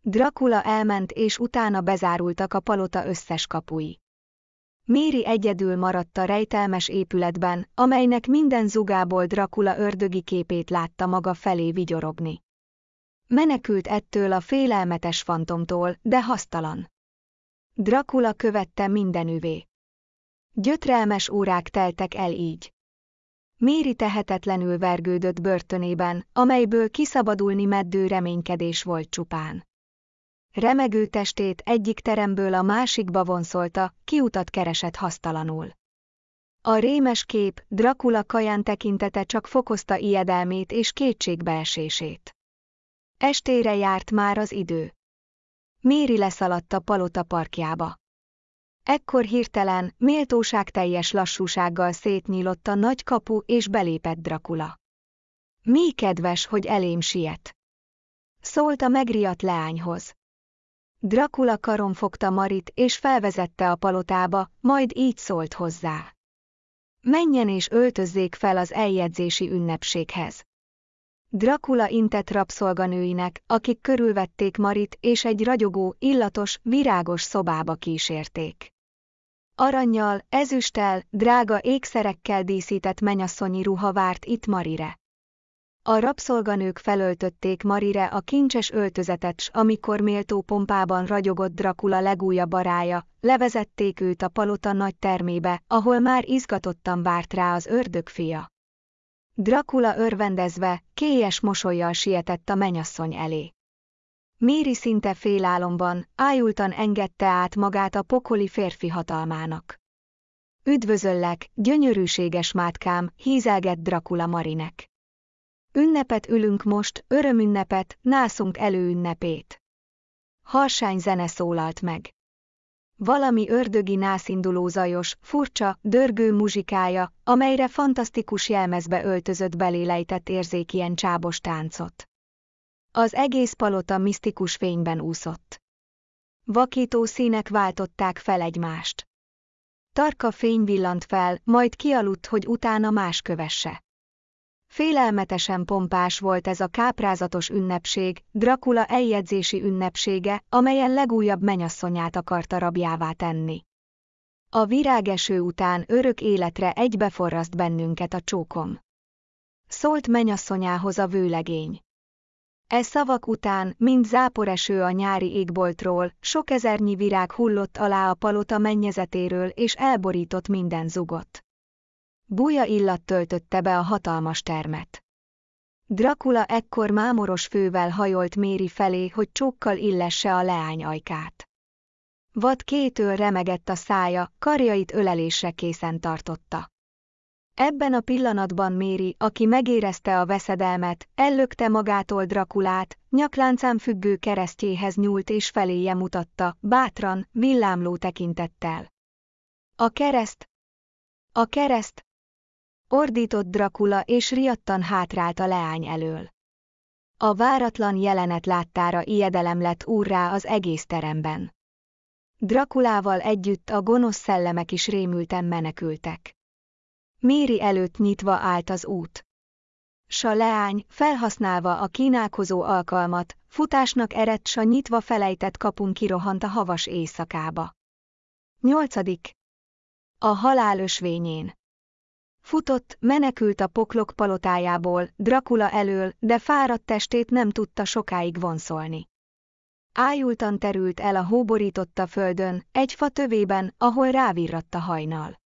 Dracula elment és utána bezárultak a palota összes kapui. Méri egyedül maradt a rejtelmes épületben, amelynek minden zugából Dracula ördögi képét látta maga felé vigyorogni. Menekült ettől a félelmetes fantomtól, de hasztalan. Dracula követte mindenüvé. Gyötrelmes órák teltek el így. Méri tehetetlenül vergődött börtönében, amelyből kiszabadulni meddő reménykedés volt csupán. Remegő testét egyik teremből a másikba vonszolta, kiutat keresett hasztalanul. A rémes kép, Dracula kaján tekintete csak fokozta ijedelmét és kétségbeesését. Estére járt már az idő. Méri leszaladt a palota parkjába. Ekkor hirtelen, méltóság teljes lassúsággal szétnyílott a nagy kapu és belépett Dracula. Mi kedves, hogy elém siet. Szólt a megriadt leányhoz. Dracula karon fogta Marit és felvezette a palotába, majd így szólt hozzá. Menjen és öltözzék fel az eljegyzési ünnepséghez. Dracula intett rabszolganőinek, akik körülvették Marit és egy ragyogó, illatos, virágos szobába kísérték. Aranyjal, ezüsttel, drága ékszerekkel díszített menyasszonyi ruha várt itt Marire. A rabszolganők felöltötték Marire a kincses öltözetet, s amikor méltó pompában ragyogott Dracula legújabb barája, levezették őt a palota nagy termébe, ahol már izgatottan várt rá az ördögfia. Dracula örvendezve, kélyes mosolyjal sietett a menyasszony elé. Méri szinte félálomban, ájultan engedte át magát a pokoli férfi hatalmának. Üdvözöllek, gyönyörűséges mátkám, hízelgett Dracula Marinek. Ünnepet ülünk most, örömünnepet, nászunk előünnepét. Harsány zene szólalt meg. Valami ördögi nászinduló zajos, furcsa, dörgő muzsikája, amelyre fantasztikus jelmezbe öltözött belélejtett érzékien csábos táncot. Az egész palota misztikus fényben úszott. Vakító színek váltották fel egymást. Tarka fény villant fel, majd kialudt, hogy utána más kövesse. Félelmetesen pompás volt ez a káprázatos ünnepség, Dracula eljegyzési ünnepsége, amelyen legújabb menyasszonyát akarta rabjává tenni. A virágeső után örök életre egybeforraszt bennünket a csókom. Szólt menyasszonyához a vőlegény. E szavak után, mint záporeső a nyári égboltról, sok ezernyi virág hullott alá a palota mennyezetéről és elborított minden zugot. Buja illat töltötte be a hatalmas termet. Dracula ekkor mámoros fővel hajolt Méri felé, hogy csókkal illesse a leány ajkát. Vad kétől remegett a szája, karjait ölelésre készen tartotta. Ebben a pillanatban Méri, aki megérezte a veszedelmet, ellökte magától Drakulát, nyakláncán függő keresztjéhez nyúlt és feléje mutatta, bátran, villámló tekintettel. A kereszt! A kereszt! Ordított Drakula és riadtan hátrált a leány elől. A váratlan jelenet láttára ijedelem lett úrrá az egész teremben. Drakulával együtt a gonosz szellemek is rémülten menekültek. Méri előtt nyitva állt az út. A leány, felhasználva a kínálkozó alkalmat, futásnak eredt s a nyitva felejtett kapun kirohant a havas éjszakába. Nyolcadik. A halál ösvényén. Futott, menekült a poklok palotájából, Dracula elől, de fáradt testét nem tudta sokáig vonszolni. Ájultan terült el a hóborította földön, egy fa tövében, ahol rávirradt a hajnal.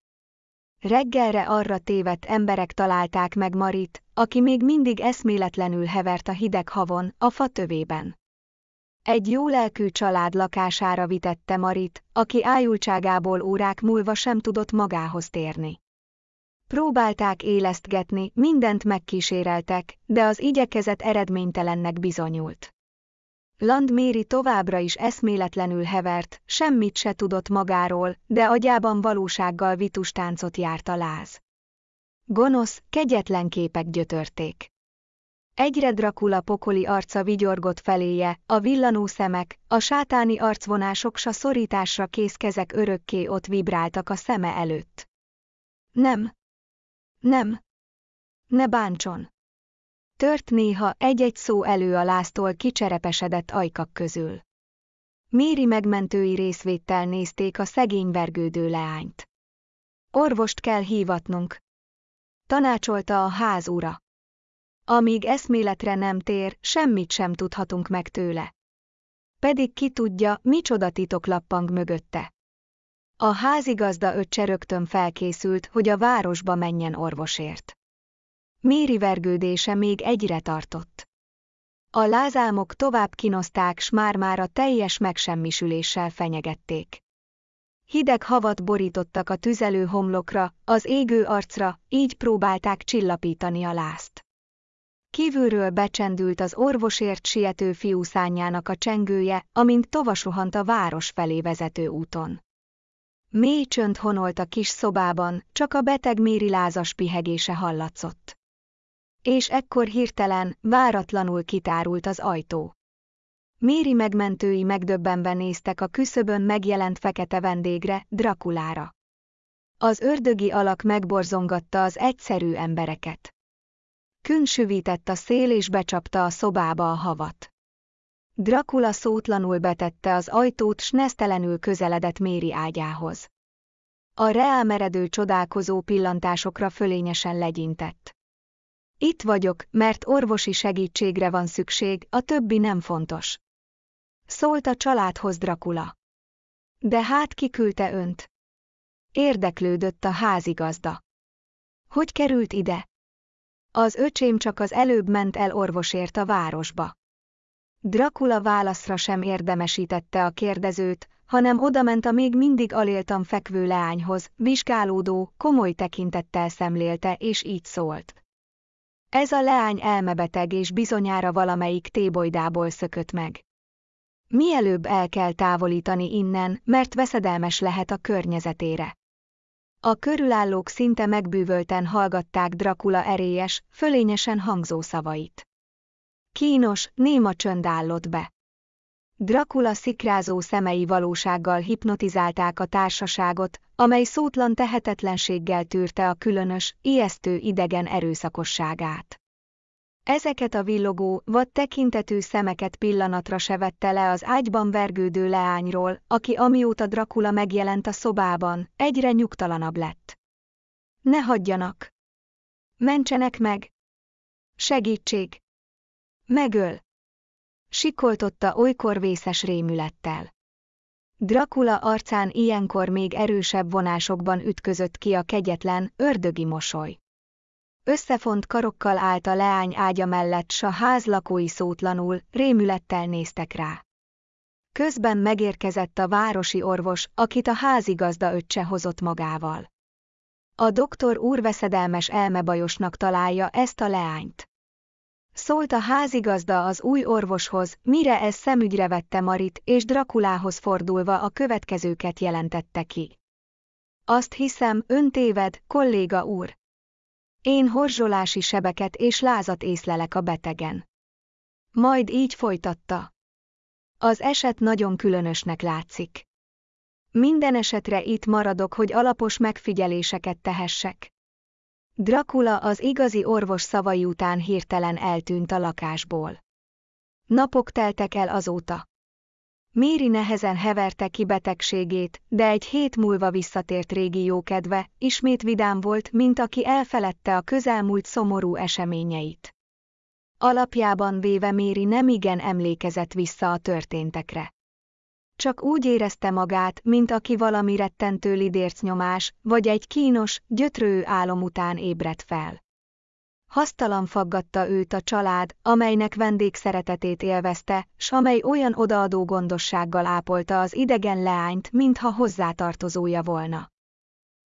Reggelre arra tévedt emberek találták meg Marit, aki még mindig eszméletlenül hevert a hideg havon, a fa tövében. Egy jó lelkű család lakására vitette Marit, aki ájultságából órák múlva sem tudott magához térni. Próbálták élesztgetni, mindent megkíséreltek, de az igyekezet eredménytelennek bizonyult. Landméri továbbra is eszméletlenül hevert, semmit se tudott magáról, de agyában valósággal vitus táncot járt a láz. Gonosz, kegyetlen képek gyötörték. Egyre Dracula pokoli arca vigyorgott feléje, a villanó szemek, a sátáni arcvonások s a szorításra kész kezek örökké ott vibráltak a szeme előtt. Nem. Nem. Ne bántson. Tört néha egy-egy szó elő a láztól kicserepesedett ajkak közül. Méri megmentői részvéttel nézték a szegény vergődő leányt. Orvost kell hívatnunk. Tanácsolta a ház ura. Amíg eszméletre nem tér, semmit sem tudhatunk meg tőle. Pedig ki tudja, micsoda titok lappang mögötte. A házigazda öccse rögtön felkészült, hogy a városba menjen orvosért. Méri vergődése még egyre tartott. A lázámok tovább kinozták, s már-már a teljes megsemmisüléssel fenyegették. Hideg havat borítottak a tüzelő homlokra, az égő arcra, így próbálták csillapítani a lázt. Kívülről becsendült az orvosért siető fiú szányának a csengője, amint tovasohant a város felé vezető úton. Mély csönd honolt a kis szobában, csak a beteg Méri lázas pihegése hallatszott. És ekkor hirtelen, váratlanul kitárult az ajtó. Méri megmentői megdöbbenve néztek a küszöbön megjelent fekete vendégre, Drakulára. Az ördögi alak megborzongatta az egyszerű embereket. Kün süvített a szél és becsapta a szobába a havat. Dracula szótlanul betette az ajtót, s nesztelenül közeledett Méri ágyához. A reálmeredő csodálkozó pillantásokra fölényesen legyintett. Itt vagyok, mert orvosi segítségre van szükség, a többi nem fontos. Szólt a családhoz Dracula. De hát kiküldte önt? Érdeklődött a házigazda. Hogy került ide? Az öcsém csak az előbb ment el orvosért a városba. Dracula válaszra sem érdemesítette a kérdezőt, hanem odament a még mindig aléltan fekvő leányhoz, vizsgálódó, komoly tekintettel szemlélte és így szólt. Ez a leány elmebeteg és bizonyára valamelyik tébolydából szökött meg. Mielőbb el kell távolítani innen, mert veszedelmes lehet a környezetére. A körülállók szinte megbűvölten hallgatták Dracula erélyes, fölényesen hangzó szavait. Kínos, néma csönd állott be. Dracula szikrázó szemei valósággal hipnotizálták a társaságot, amely szótlan tehetetlenséggel tűrte a különös, ijesztő idegen erőszakosságát. Ezeket a villogó, vad tekintetű szemeket pillanatra se vette le az ágyban vergődő leányról, aki amióta Dracula megjelent a szobában, egyre nyugtalanabb lett. Ne hagyjanak! Mentsenek meg! Segítség! Megöl! Sikoltotta olykor vészes rémülettel. Dracula arcán ilyenkor még erősebb vonásokban ütközött ki a kegyetlen, ördögi mosoly. Összefont karokkal állt a leány ágya mellett, s a ház lakói szótlanul, rémülettel néztek rá. Közben megérkezett a városi orvos, akit a házigazda öccse hozott magával. A doktor úrveszedelmes elmebajosnak találja ezt a leányt. Szólt a házigazda az új orvoshoz, mire ez szemügyre vette Marit, és Drakulához fordulva a következőket jelentette ki. Azt hiszem, ön téved, kolléga úr. Én horzsolási sebeket és lázat észlelek a betegen. Majd így folytatta. Az eset nagyon különösnek látszik. Minden esetre itt maradok, hogy alapos megfigyeléseket tehessek. Dracula az igazi orvos szavai után hirtelen eltűnt a lakásból. Napok teltek el azóta. Méri nehezen heverte ki betegségét, de egy hét múlva visszatért régi jókedve, ismét vidám volt, mint aki elfeledte a közelmúlt szomorú eseményeit. Alapjában véve Méri nem igen emlékezett vissza a történtekre. Csak úgy érezte magát, mint aki valami rettentő lidércnyomás, vagy egy kínos, gyötrő álom után ébredt fel. Hasztalan faggatta őt a család, amelynek vendégszeretetét élvezte, s amely olyan odaadó gondossággal ápolta az idegen leányt, mintha hozzátartozója volna.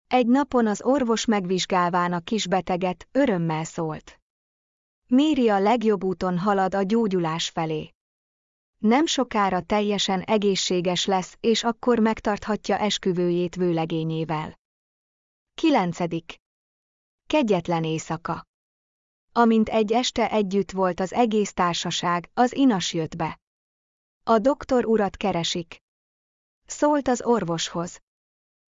Egy napon az orvos megvizsgálván a kisbeteget, örömmel szólt. Méri a legjobb úton halad a gyógyulás felé. Nem sokára teljesen egészséges lesz, és akkor megtarthatja esküvőjét vőlegényével. 9. Kegyetlen éjszaka Amint egy este együtt volt az egész társaság, az inas jött be. A doktor urat keresik. Szólt az orvoshoz.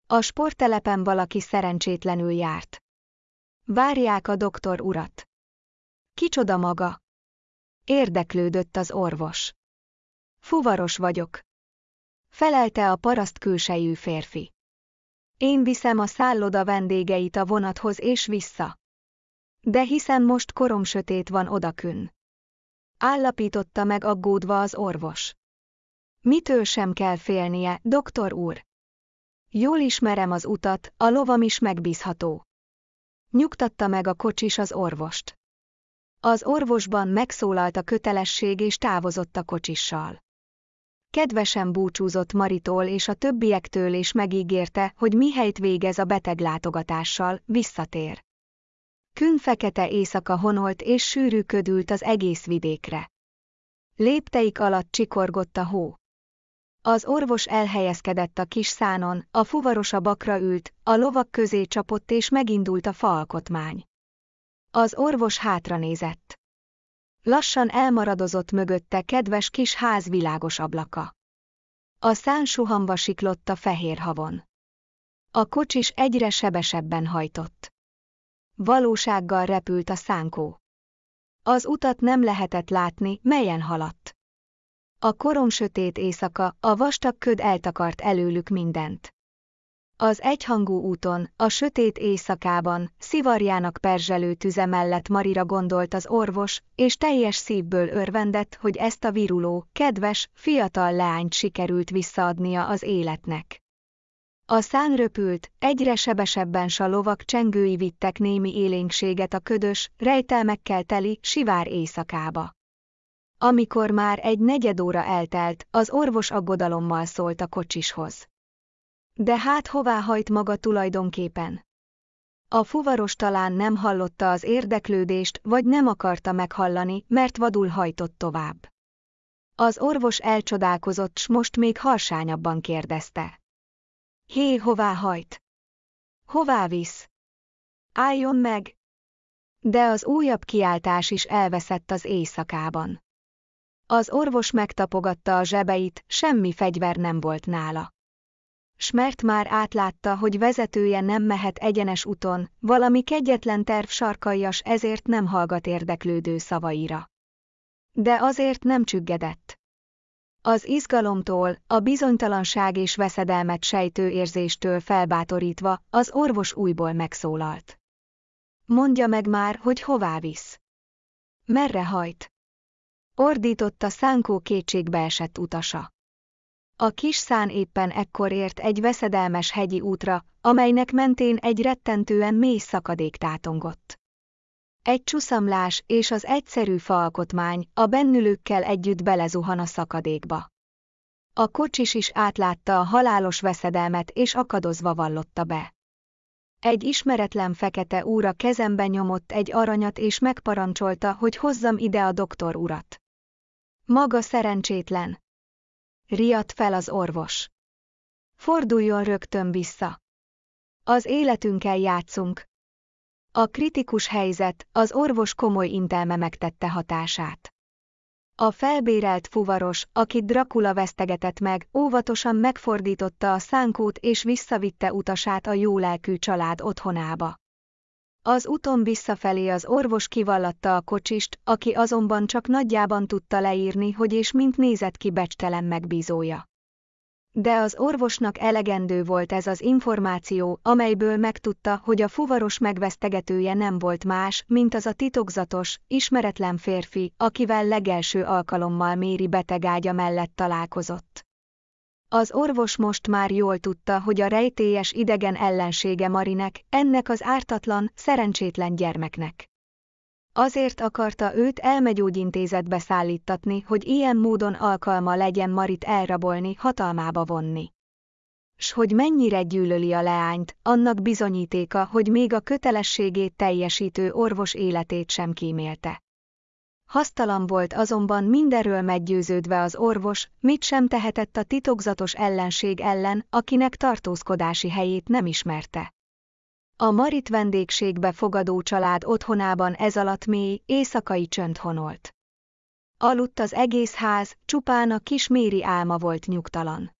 A sporttelepen valaki szerencsétlenül járt. Várják a doktor urat. Kicsoda maga? Érdeklődött az orvos. Fuvaros vagyok. Felelte a paraszt külsejű férfi. Én viszem a szálloda vendégeit a vonathoz és vissza. De hiszen most korom sötét van odakün. Állapította meg aggódva az orvos. Mitől sem kell félnie, doktor úr? Jól ismerem az utat, a lovam is megbízható. Nyugtatta meg a kocsis az orvost. Az orvosban megszólalt a kötelesség és távozott a kocsissal. Kedvesen búcsúzott Maritól és a többiektől és megígérte, hogy mihelyt végez a beteglátogatással, visszatér. Kün fekete éjszaka honolt és sűrű ködült az egész vidékre. Lépteik alatt csikorgott a hó. Az orvos elhelyezkedett a kis szánon, a fuvaros a bakra ült, a lovak közé csapott és megindult a faalkotmány. Az orvos hátra nézett. Lassan elmaradozott mögötte kedves kis ház világos ablaka. A szán suhamba siklott a fehér havon. A kocsis egyre sebesebben hajtott. Valósággal repült a szánkó. Az utat nem lehetett látni, melyen haladt. A korom sötét éjszaka, a vastag köd eltakart előlük mindent. Az egyhangú úton, a sötét éjszakában, szivarjának perzselő tüze mellett Marira gondolt az orvos, és teljes szívből örvendett, hogy ezt a viruló, kedves, fiatal leányt sikerült visszaadnia az életnek. A szán röpült, egyre sebesebben s a lovak csengői vittek némi élénkséget a ködös, rejtelmekkel teli, sivár éjszakába. Amikor már egy negyed óra eltelt, az orvos aggodalommal szólt a kocsishoz. De hát hová hajt maga tulajdonképpen? A fuvaros talán nem hallotta az érdeklődést, vagy nem akarta meghallani, mert vadul hajtott tovább. Az orvos elcsodálkozott, s most még harsányabban kérdezte. Hé, hová hajt? Hová visz? Álljon meg! De az újabb kiáltás is elveszett az éjszakában. Az orvos megtapogatta a zsebeit, semmi fegyver nem volt nála. Smert már átlátta, hogy vezetője nem mehet egyenes úton, valami kegyetlen terv sarkaljas ezért nem hallgat érdeklődő szavaira. De azért nem csüggedett. Az izgalomtól, a bizonytalanság és veszedelmet sejtő érzéstől felbátorítva, az orvos újból megszólalt. Mondja meg már, hogy hová visz. Merre hajt? Ordította szánkó kétségbeesett utasa. A kis szán éppen ekkor ért egy veszedelmes hegyi útra, amelynek mentén egy rettentően mély szakadék tátongott. Egy csuszamlás és az egyszerű faalkotmány a bennülőkkel együtt belezuhan a szakadékba. A kocsis is átlátta a halálos veszedelmet és akadozva vallotta be. Egy ismeretlen fekete úra kezembe nyomott egy aranyat és megparancsolta, hogy hozzam ide a doktor urat. Maga szerencsétlen. Riadt fel az orvos. Forduljon rögtön vissza. Az életünkkel játszunk. A kritikus helyzet, az orvos komoly intelme megtette hatását. A felbérelt fuvaros, akit Dracula vesztegetett meg, óvatosan megfordította a szánkót és visszavitte utasát a jólelkű család otthonába. Az úton visszafelé az orvos kivallatta a kocsist, aki azonban csak nagyjában tudta leírni, hogy és mint nézett ki becstelen megbízója. De az orvosnak elegendő volt ez az információ, amelyből megtudta, hogy a fuvaros megvesztegetője nem volt más, mint az a titokzatos, ismeretlen férfi, akivel legelső alkalommal Méri betegágya mellett találkozott. Az orvos most már jól tudta, hogy a rejtélyes idegen ellensége Marinek, ennek az ártatlan, szerencsétlen gyermeknek. Azért akarta őt elmegyógyintézetbe szállítatni, hogy ilyen módon alkalma legyen Marit elrabolni, hatalmába vonni. S hogy mennyire gyűlöli a leányt, annak bizonyítéka, hogy még a kötelességét teljesítő orvos életét sem kímélte. Hasztalan volt azonban mindenről meggyőződve az orvos, mit sem tehetett a titokzatos ellenség ellen, akinek tartózkodási helyét nem ismerte. A Marit vendégségbe fogadó család otthonában ez alatt mély, éjszakai csönd honolt. Aludt az egész ház, csupán a kis Méri álma volt nyugtalan.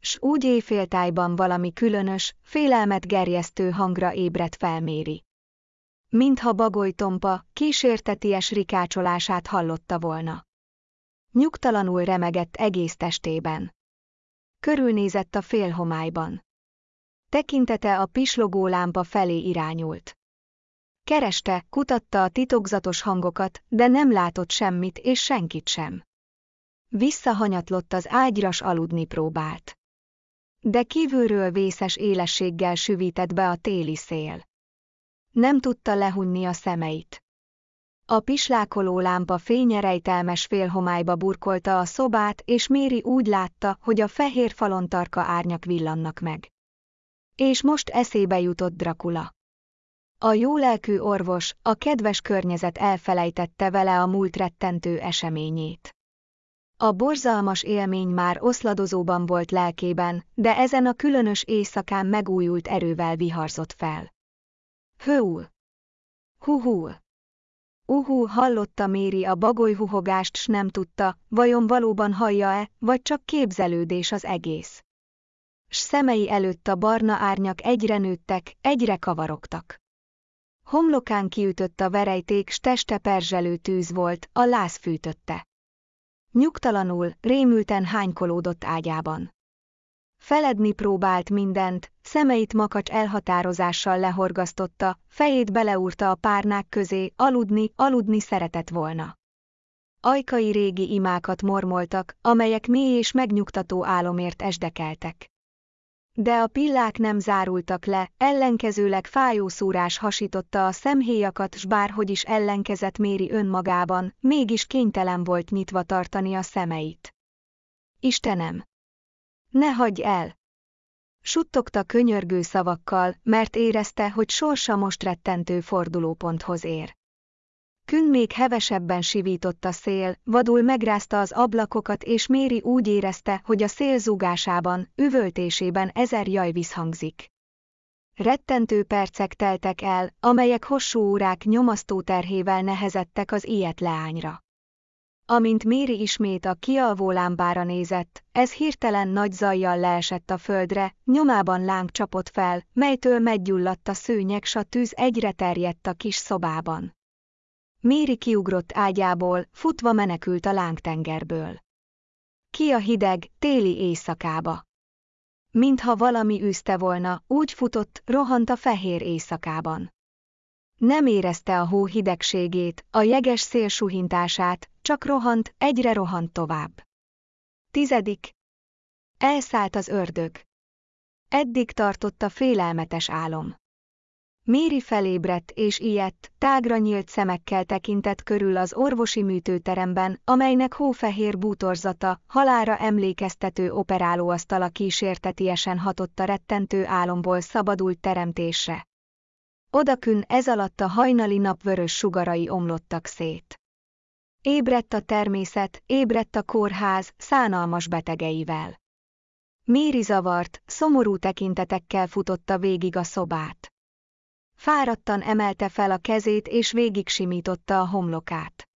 S úgy éjféltájban valami különös, félelmet gerjesztő hangra ébredt fel Méri. Mintha bagoly tompa, kísérteties rikácsolását hallotta volna. Nyugtalanul remegett egész testében. Körülnézett a félhomályban. Tekintete a pislogó lámpa felé irányult. Kereste, kutatta a titokzatos hangokat, de nem látott semmit és senkit sem. Visszahanyatlott az ágyras aludni próbált. De kívülről vészes élességgel süvített be a téli szél. Nem tudta lehunni a szemeit. A pislákoló lámpa fényerejtelmes félhomályba burkolta a szobát, és Méri úgy látta, hogy a fehér falon tarka árnyak villannak meg. És most eszébe jutott Dracula. A jólelkű orvos, a kedves környezet elfelejtette vele a múlt rettentő eseményét. A borzalmas élmény már oszladozóban volt lelkében, de ezen a különös éjszakán megújult erővel viharzott fel. Hőul! Huhú! Uhú hallotta Méri a bagolyhuhogást s nem tudta, vajon valóban hallja-e, vagy csak képzelődés az egész s szemei előtt a barna árnyak egyre nőttek, egyre kavarogtak. Homlokán kiütött a verejték, s teste perzselő tűz volt, a láz fűtötte. Nyugtalanul, rémülten hánykolódott ágyában. Feledni próbált mindent, szemeit makacs elhatározással lehorgasztotta, fejét beleúrta a párnák közé, aludni, aludni szeretett volna. Ajkai régi imákat mormoltak, amelyek mély és megnyugtató álomért esdekeltek. De a pillák nem zárultak le, ellenkezőleg fájó szúrás hasította a szemhéjakat, s bárhogy is ellenkezett Méri önmagában, mégis kénytelen volt nyitva tartani a szemeit. Istenem! Ne hagyj el! Suttogta könyörgő szavakkal, mert érezte, hogy sorsa most rettentő fordulóponthoz ér. Kün még hevesebben sivított a szél, vadul megrázta az ablakokat és Méri úgy érezte, hogy a szél zúgásában, üvöltésében ezer jaj visszhangzik. Rettentő percek teltek el, amelyek hosszú órák nyomasztó terhével nehezettek az ilyet leányra. Amint Méri ismét a kialvó lámbára nézett, ez hirtelen nagy zajjal leesett a földre, nyomában láng csapott fel, melytől meggyulladt a szőnyeg, s a tűz egyre terjedt a kis szobában. Méri kiugrott ágyából, futva menekült a lángtengerből. Ki a hideg, téli éjszakába. Mintha valami űzte volna, úgy futott, rohant a fehér éjszakában. Nem érezte a hó hidegségét, a jeges szél suhintását, csak rohant, egyre rohant tovább. Tizedik. Elszállt az ördög. Eddig tartott a félelmetes álom. Méri felébredt és ilyet, tágra nyílt szemekkel tekintett körül az orvosi műtőteremben, amelynek hófehér bútorzata, halára emlékeztető operálóasztala kísértetiesen hatott a rettentő álomból szabadult teremtésre. Odakün ez alatt a hajnali nap vörös sugarai omlottak szét. Ébredt a természet, ébredt a kórház, szánalmas betegeivel. Méri zavart, szomorú tekintetekkel futotta végig a szobát. Fáradtan emelte fel a kezét és végig simította a homlokát.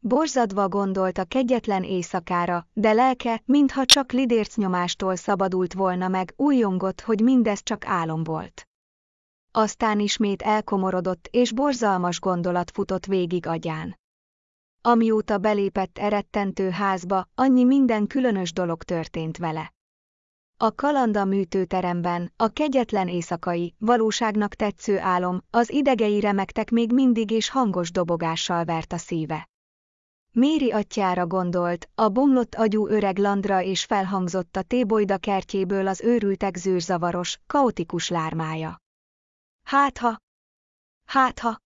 Borzadva gondolt a kegyetlen éjszakára, de lelke, mintha csak lidércnyomástól szabadult volna meg, újongott, hogy mindez csak álom volt. Aztán ismét elkomorodott, és borzalmas gondolat futott végig agyán. Amióta belépett erettentő házba, annyi minden különös dolog történt vele. A kalanda műtőteremben, a kegyetlen éjszakai, valóságnak tetsző álom, az idegei remektek még mindig és hangos dobogással vert a szíve. Méri atyára gondolt, a bomlott agyú öreg landra és felhangzott a tébolyda kertjéből az őrültek zűrzavaros, kaotikus lármája. Hátha! Hátha!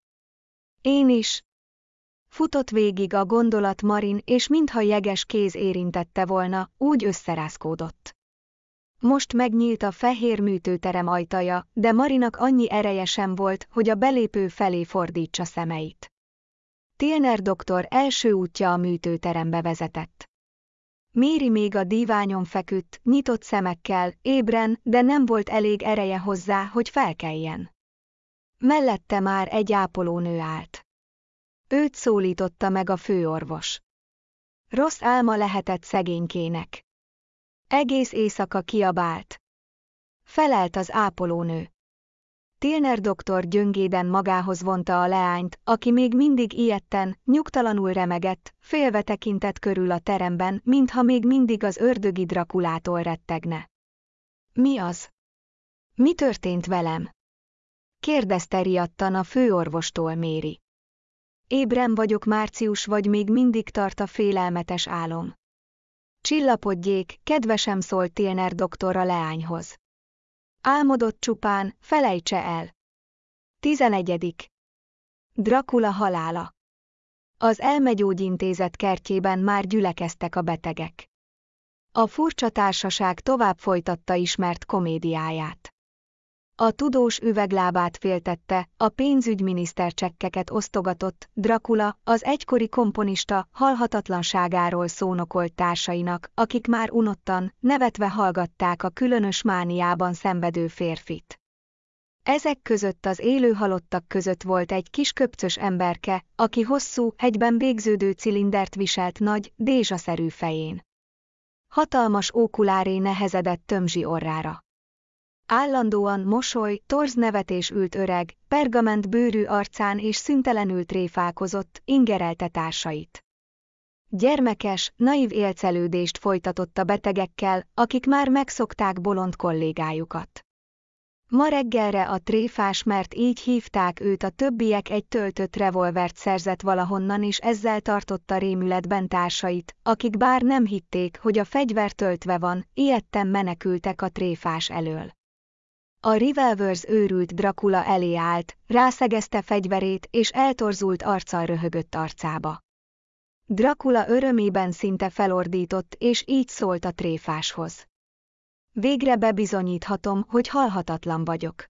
Én is! Futott végig a gondolat Marin, és mintha jeges kéz érintette volna, úgy összerázkódott. Most megnyílt a fehér műtőterem ajtaja, de Marinak annyi ereje sem volt, hogy a belépő felé fordítsa szemeit. Tilner doktor első útja a műtőterembe vezetett. Méri még a díványon feküdt, nyitott szemekkel, ébren, de nem volt elég ereje hozzá, hogy felkeljen. Mellette már egy ápolónő állt. Őt szólította meg a főorvos. Rossz álma lehetett szegénykének. Egész éjszaka kiabált. Felelt az ápolónő. Tilner doktor gyöngéden magához vonta a leányt, aki még mindig ilyetten, nyugtalanul remegett, félve tekintett körül a teremben, mintha még mindig az ördögi Drakulától rettegne. Mi az? Mi történt velem? Kérdezte riadtan a főorvostól Méri. Ébren vagyok Március vagy még mindig tart a félelmetes álom. Csillapodjék, kedvesem szólt Tilner doktora leányhoz. Álmodott csupán, felejtse el. 11. Dracula halála. Az elmegyógyintézet kertjében már gyülekeztek a betegek. A furcsa társaság tovább folytatta ismert komédiáját. A tudós üveglábát féltette, a pénzügyminiszter csekkeket osztogatott, Dracula, az egykori komponista, halhatatlanságáról szónokolt társainak, akik már unottan, nevetve hallgatták a különös mániában szenvedő férfit. Ezek között az élő halottak között volt egy kis köpcös emberke, aki hosszú, egyben végződő cilindert viselt nagy, dézsaszerű fején. Hatalmas ókuláré nehezedett tömzsi orrára. Állandóan mosoly, torz nevetés ült öreg, pergament bőrű arcán és szüntelenül tréfálkozott, ingerelte társait. Gyermekes, naív élcelődést folytatott a betegekkel, akik már megszokták bolond kollégájukat. Ma reggelre a tréfás, mert így hívták őt a többiek egy töltött revolvert szerzett valahonnan és ezzel tartotta rémületben társait, akik bár nem hitték, hogy a fegyver töltve van, ilyetten menekültek a tréfás elől. A Revolvers őrült Dracula elé állt, rászegezte fegyverét és eltorzult arccal röhögött arcába. Dracula örömében szinte felordított és így szólt a tréfáshoz. Végre bebizonyíthatom, hogy halhatatlan vagyok.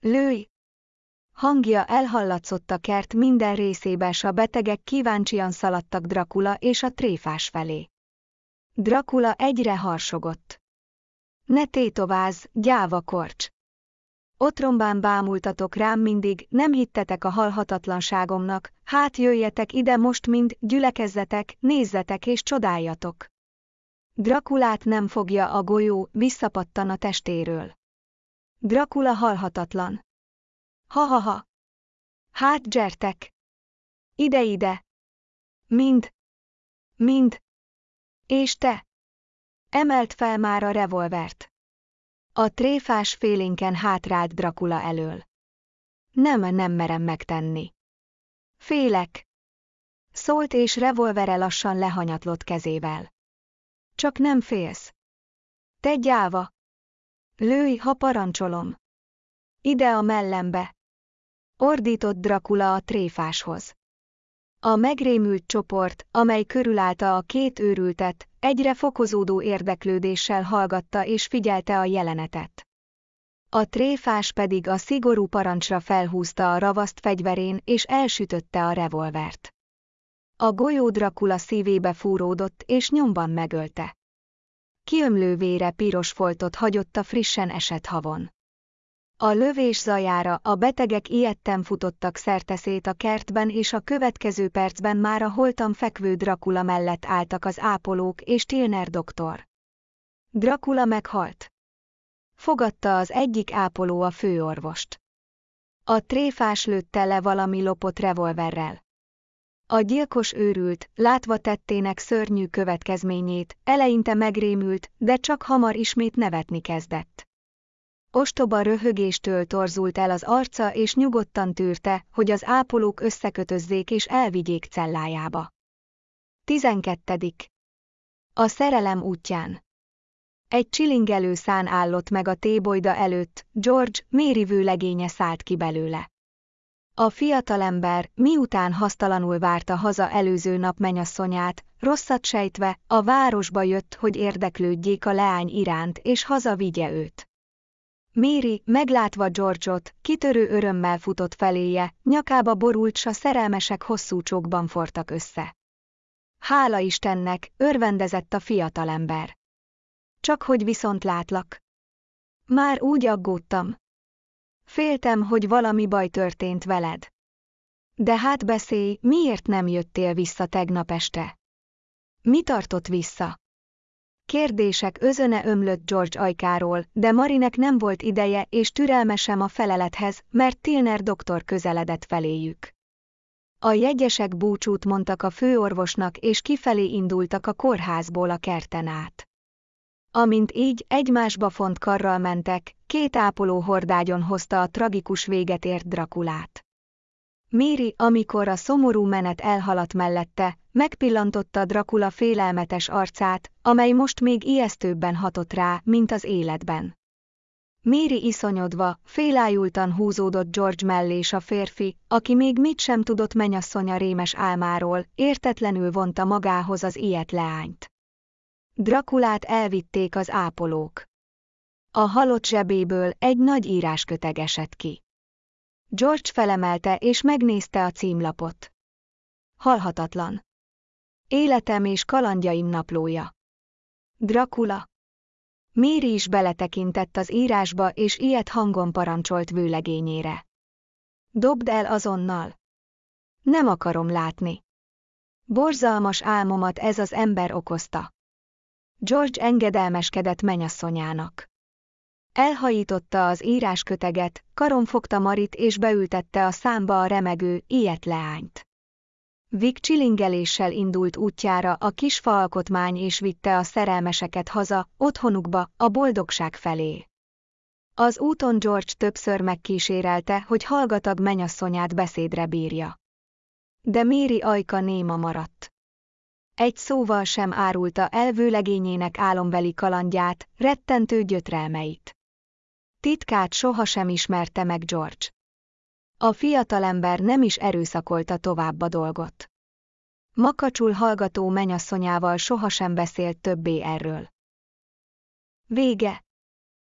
Lőj! Hangja elhallatszott a kert minden részébe, s a betegek kíváncsian szaladtak Dracula és a tréfás felé. Dracula egyre harsogott. Ne tétováz, gyáva korcs! Otrombán bámultatok rám mindig, nem hittetek a halhatatlanságomnak, hát jöjjetek ide most mind, gyülekezzetek, nézzetek és csodáljatok. Drakulát nem fogja a golyó, visszapattan a testéről. Drakula halhatatlan. Ha-ha-ha. Hát gyertek! Ide-ide! Mind! Mind! És te! Emelt fel már a revolvert. A tréfás félénken hátrált Dracula elől. Nem, nem merem megtenni. Félek. Szólt és revolvere lassan lehanyatlott kezével. Csak nem félsz. Te gyáva! Lőj, ha parancsolom! Ide a mellembe! Ordított Dracula a tréfáshoz. A megrémült csoport, amely körülállta a két őrültet, egyre fokozódó érdeklődéssel hallgatta és figyelte a jelenetet. A tréfás pedig a szigorú parancsra felhúzta a ravaszt fegyverén és elsütötte a revolvert. A golyó Dracula szívébe fúródott és nyomban megölte. Kiömlő vére piros foltot hagyott a frissen esett havon. A lövés zajára a betegek ilyetten futottak szerteszét a kertben és a következő percben már a holtam fekvő Dracula mellett álltak az ápolók és Tilner doktor. Dracula meghalt. Fogadta az egyik ápoló a főorvost. A tréfás lőtte le valami lopott revolverrel. A gyilkos őrült, látva tettének szörnyű következményét, eleinte megrémült, de csak hamar ismét nevetni kezdett. Ostoba röhögéstől torzult el az arca és nyugodtan tűrte, hogy az ápolók összekötözzék és elvigyék cellájába. 12. A szerelem útján Egy csilingelő szán állott meg a tébolyda előtt, George, Mary vőlegénye szállt ki belőle. A fiatalember, miután hasztalanul várta haza előző nap menyasszonyát, rosszat sejtve, a városba jött, hogy érdeklődjék a leány iránt és haza vigye őt. Méri, meglátva George-ot, kitörő örömmel futott feléje, nyakába borult, s a szerelmesek hosszú csókban fortak össze. Hála Istennek, örvendezett a fiatalember. Csak hogy viszont látlak. Már úgy aggódtam. Féltem, hogy valami baj történt veled. De hát beszélj, miért nem jöttél vissza tegnap este? Mi tartott vissza? Kérdések özöne ömlött George ajkáról, de Marinek nem volt ideje és türelme sem a felelethez, mert Tilner doktor közeledett feléjük. A jegyesek búcsút mondtak a főorvosnak és kifelé indultak a kórházból a kerten át. Amint így egymásba font karral mentek, két ápoló hordágyon hozta a tragikus véget ért Drakulát. Méri, amikor a szomorú menet elhaladt mellette, megpillantotta Dracula félelmetes arcát, amely most még ijesztőbben hatott rá, mint az életben. Méri iszonyodva, félájultan húzódott George mellé a férfi, aki még mit sem tudott menyasszonya rémes álmáról, értetlenül vonta magához az ilyet leányt. Drakulát elvitték az ápolók. A halott zsebéből egy nagy írásköteg esett ki. George felemelte és megnézte a címlapot. Halhatatlan. Életem és kalandjaim naplója. Dracula. Méri is beletekintett az írásba és ilyet hangon parancsolt vőlegényére. Dobd el azonnal. Nem akarom látni. Borzalmas álmomat ez az ember okozta. George engedelmeskedett menyasszonyának. Elhajította az írásköteget, karon fogta Marit és beültette a számba a remegő, ilyet leányt. Vic csilingeléssel indult útjára a kis alkotmány és vitte a szerelmeseket haza, otthonukba, a boldogság felé. Az úton George többször megkísérelte, hogy hallgatag menyasszonyát beszédre bírja. De Méri ajka néma maradt. Egy szóval sem árulta el vőlegényének álombeli kalandját, rettentő gyötrelmeit. Titkát sohasem ismerte meg George. A fiatalember nem is erőszakolta tovább a dolgot. Makacsul hallgató menyasszonyával sohasem beszélt többé erről. Vége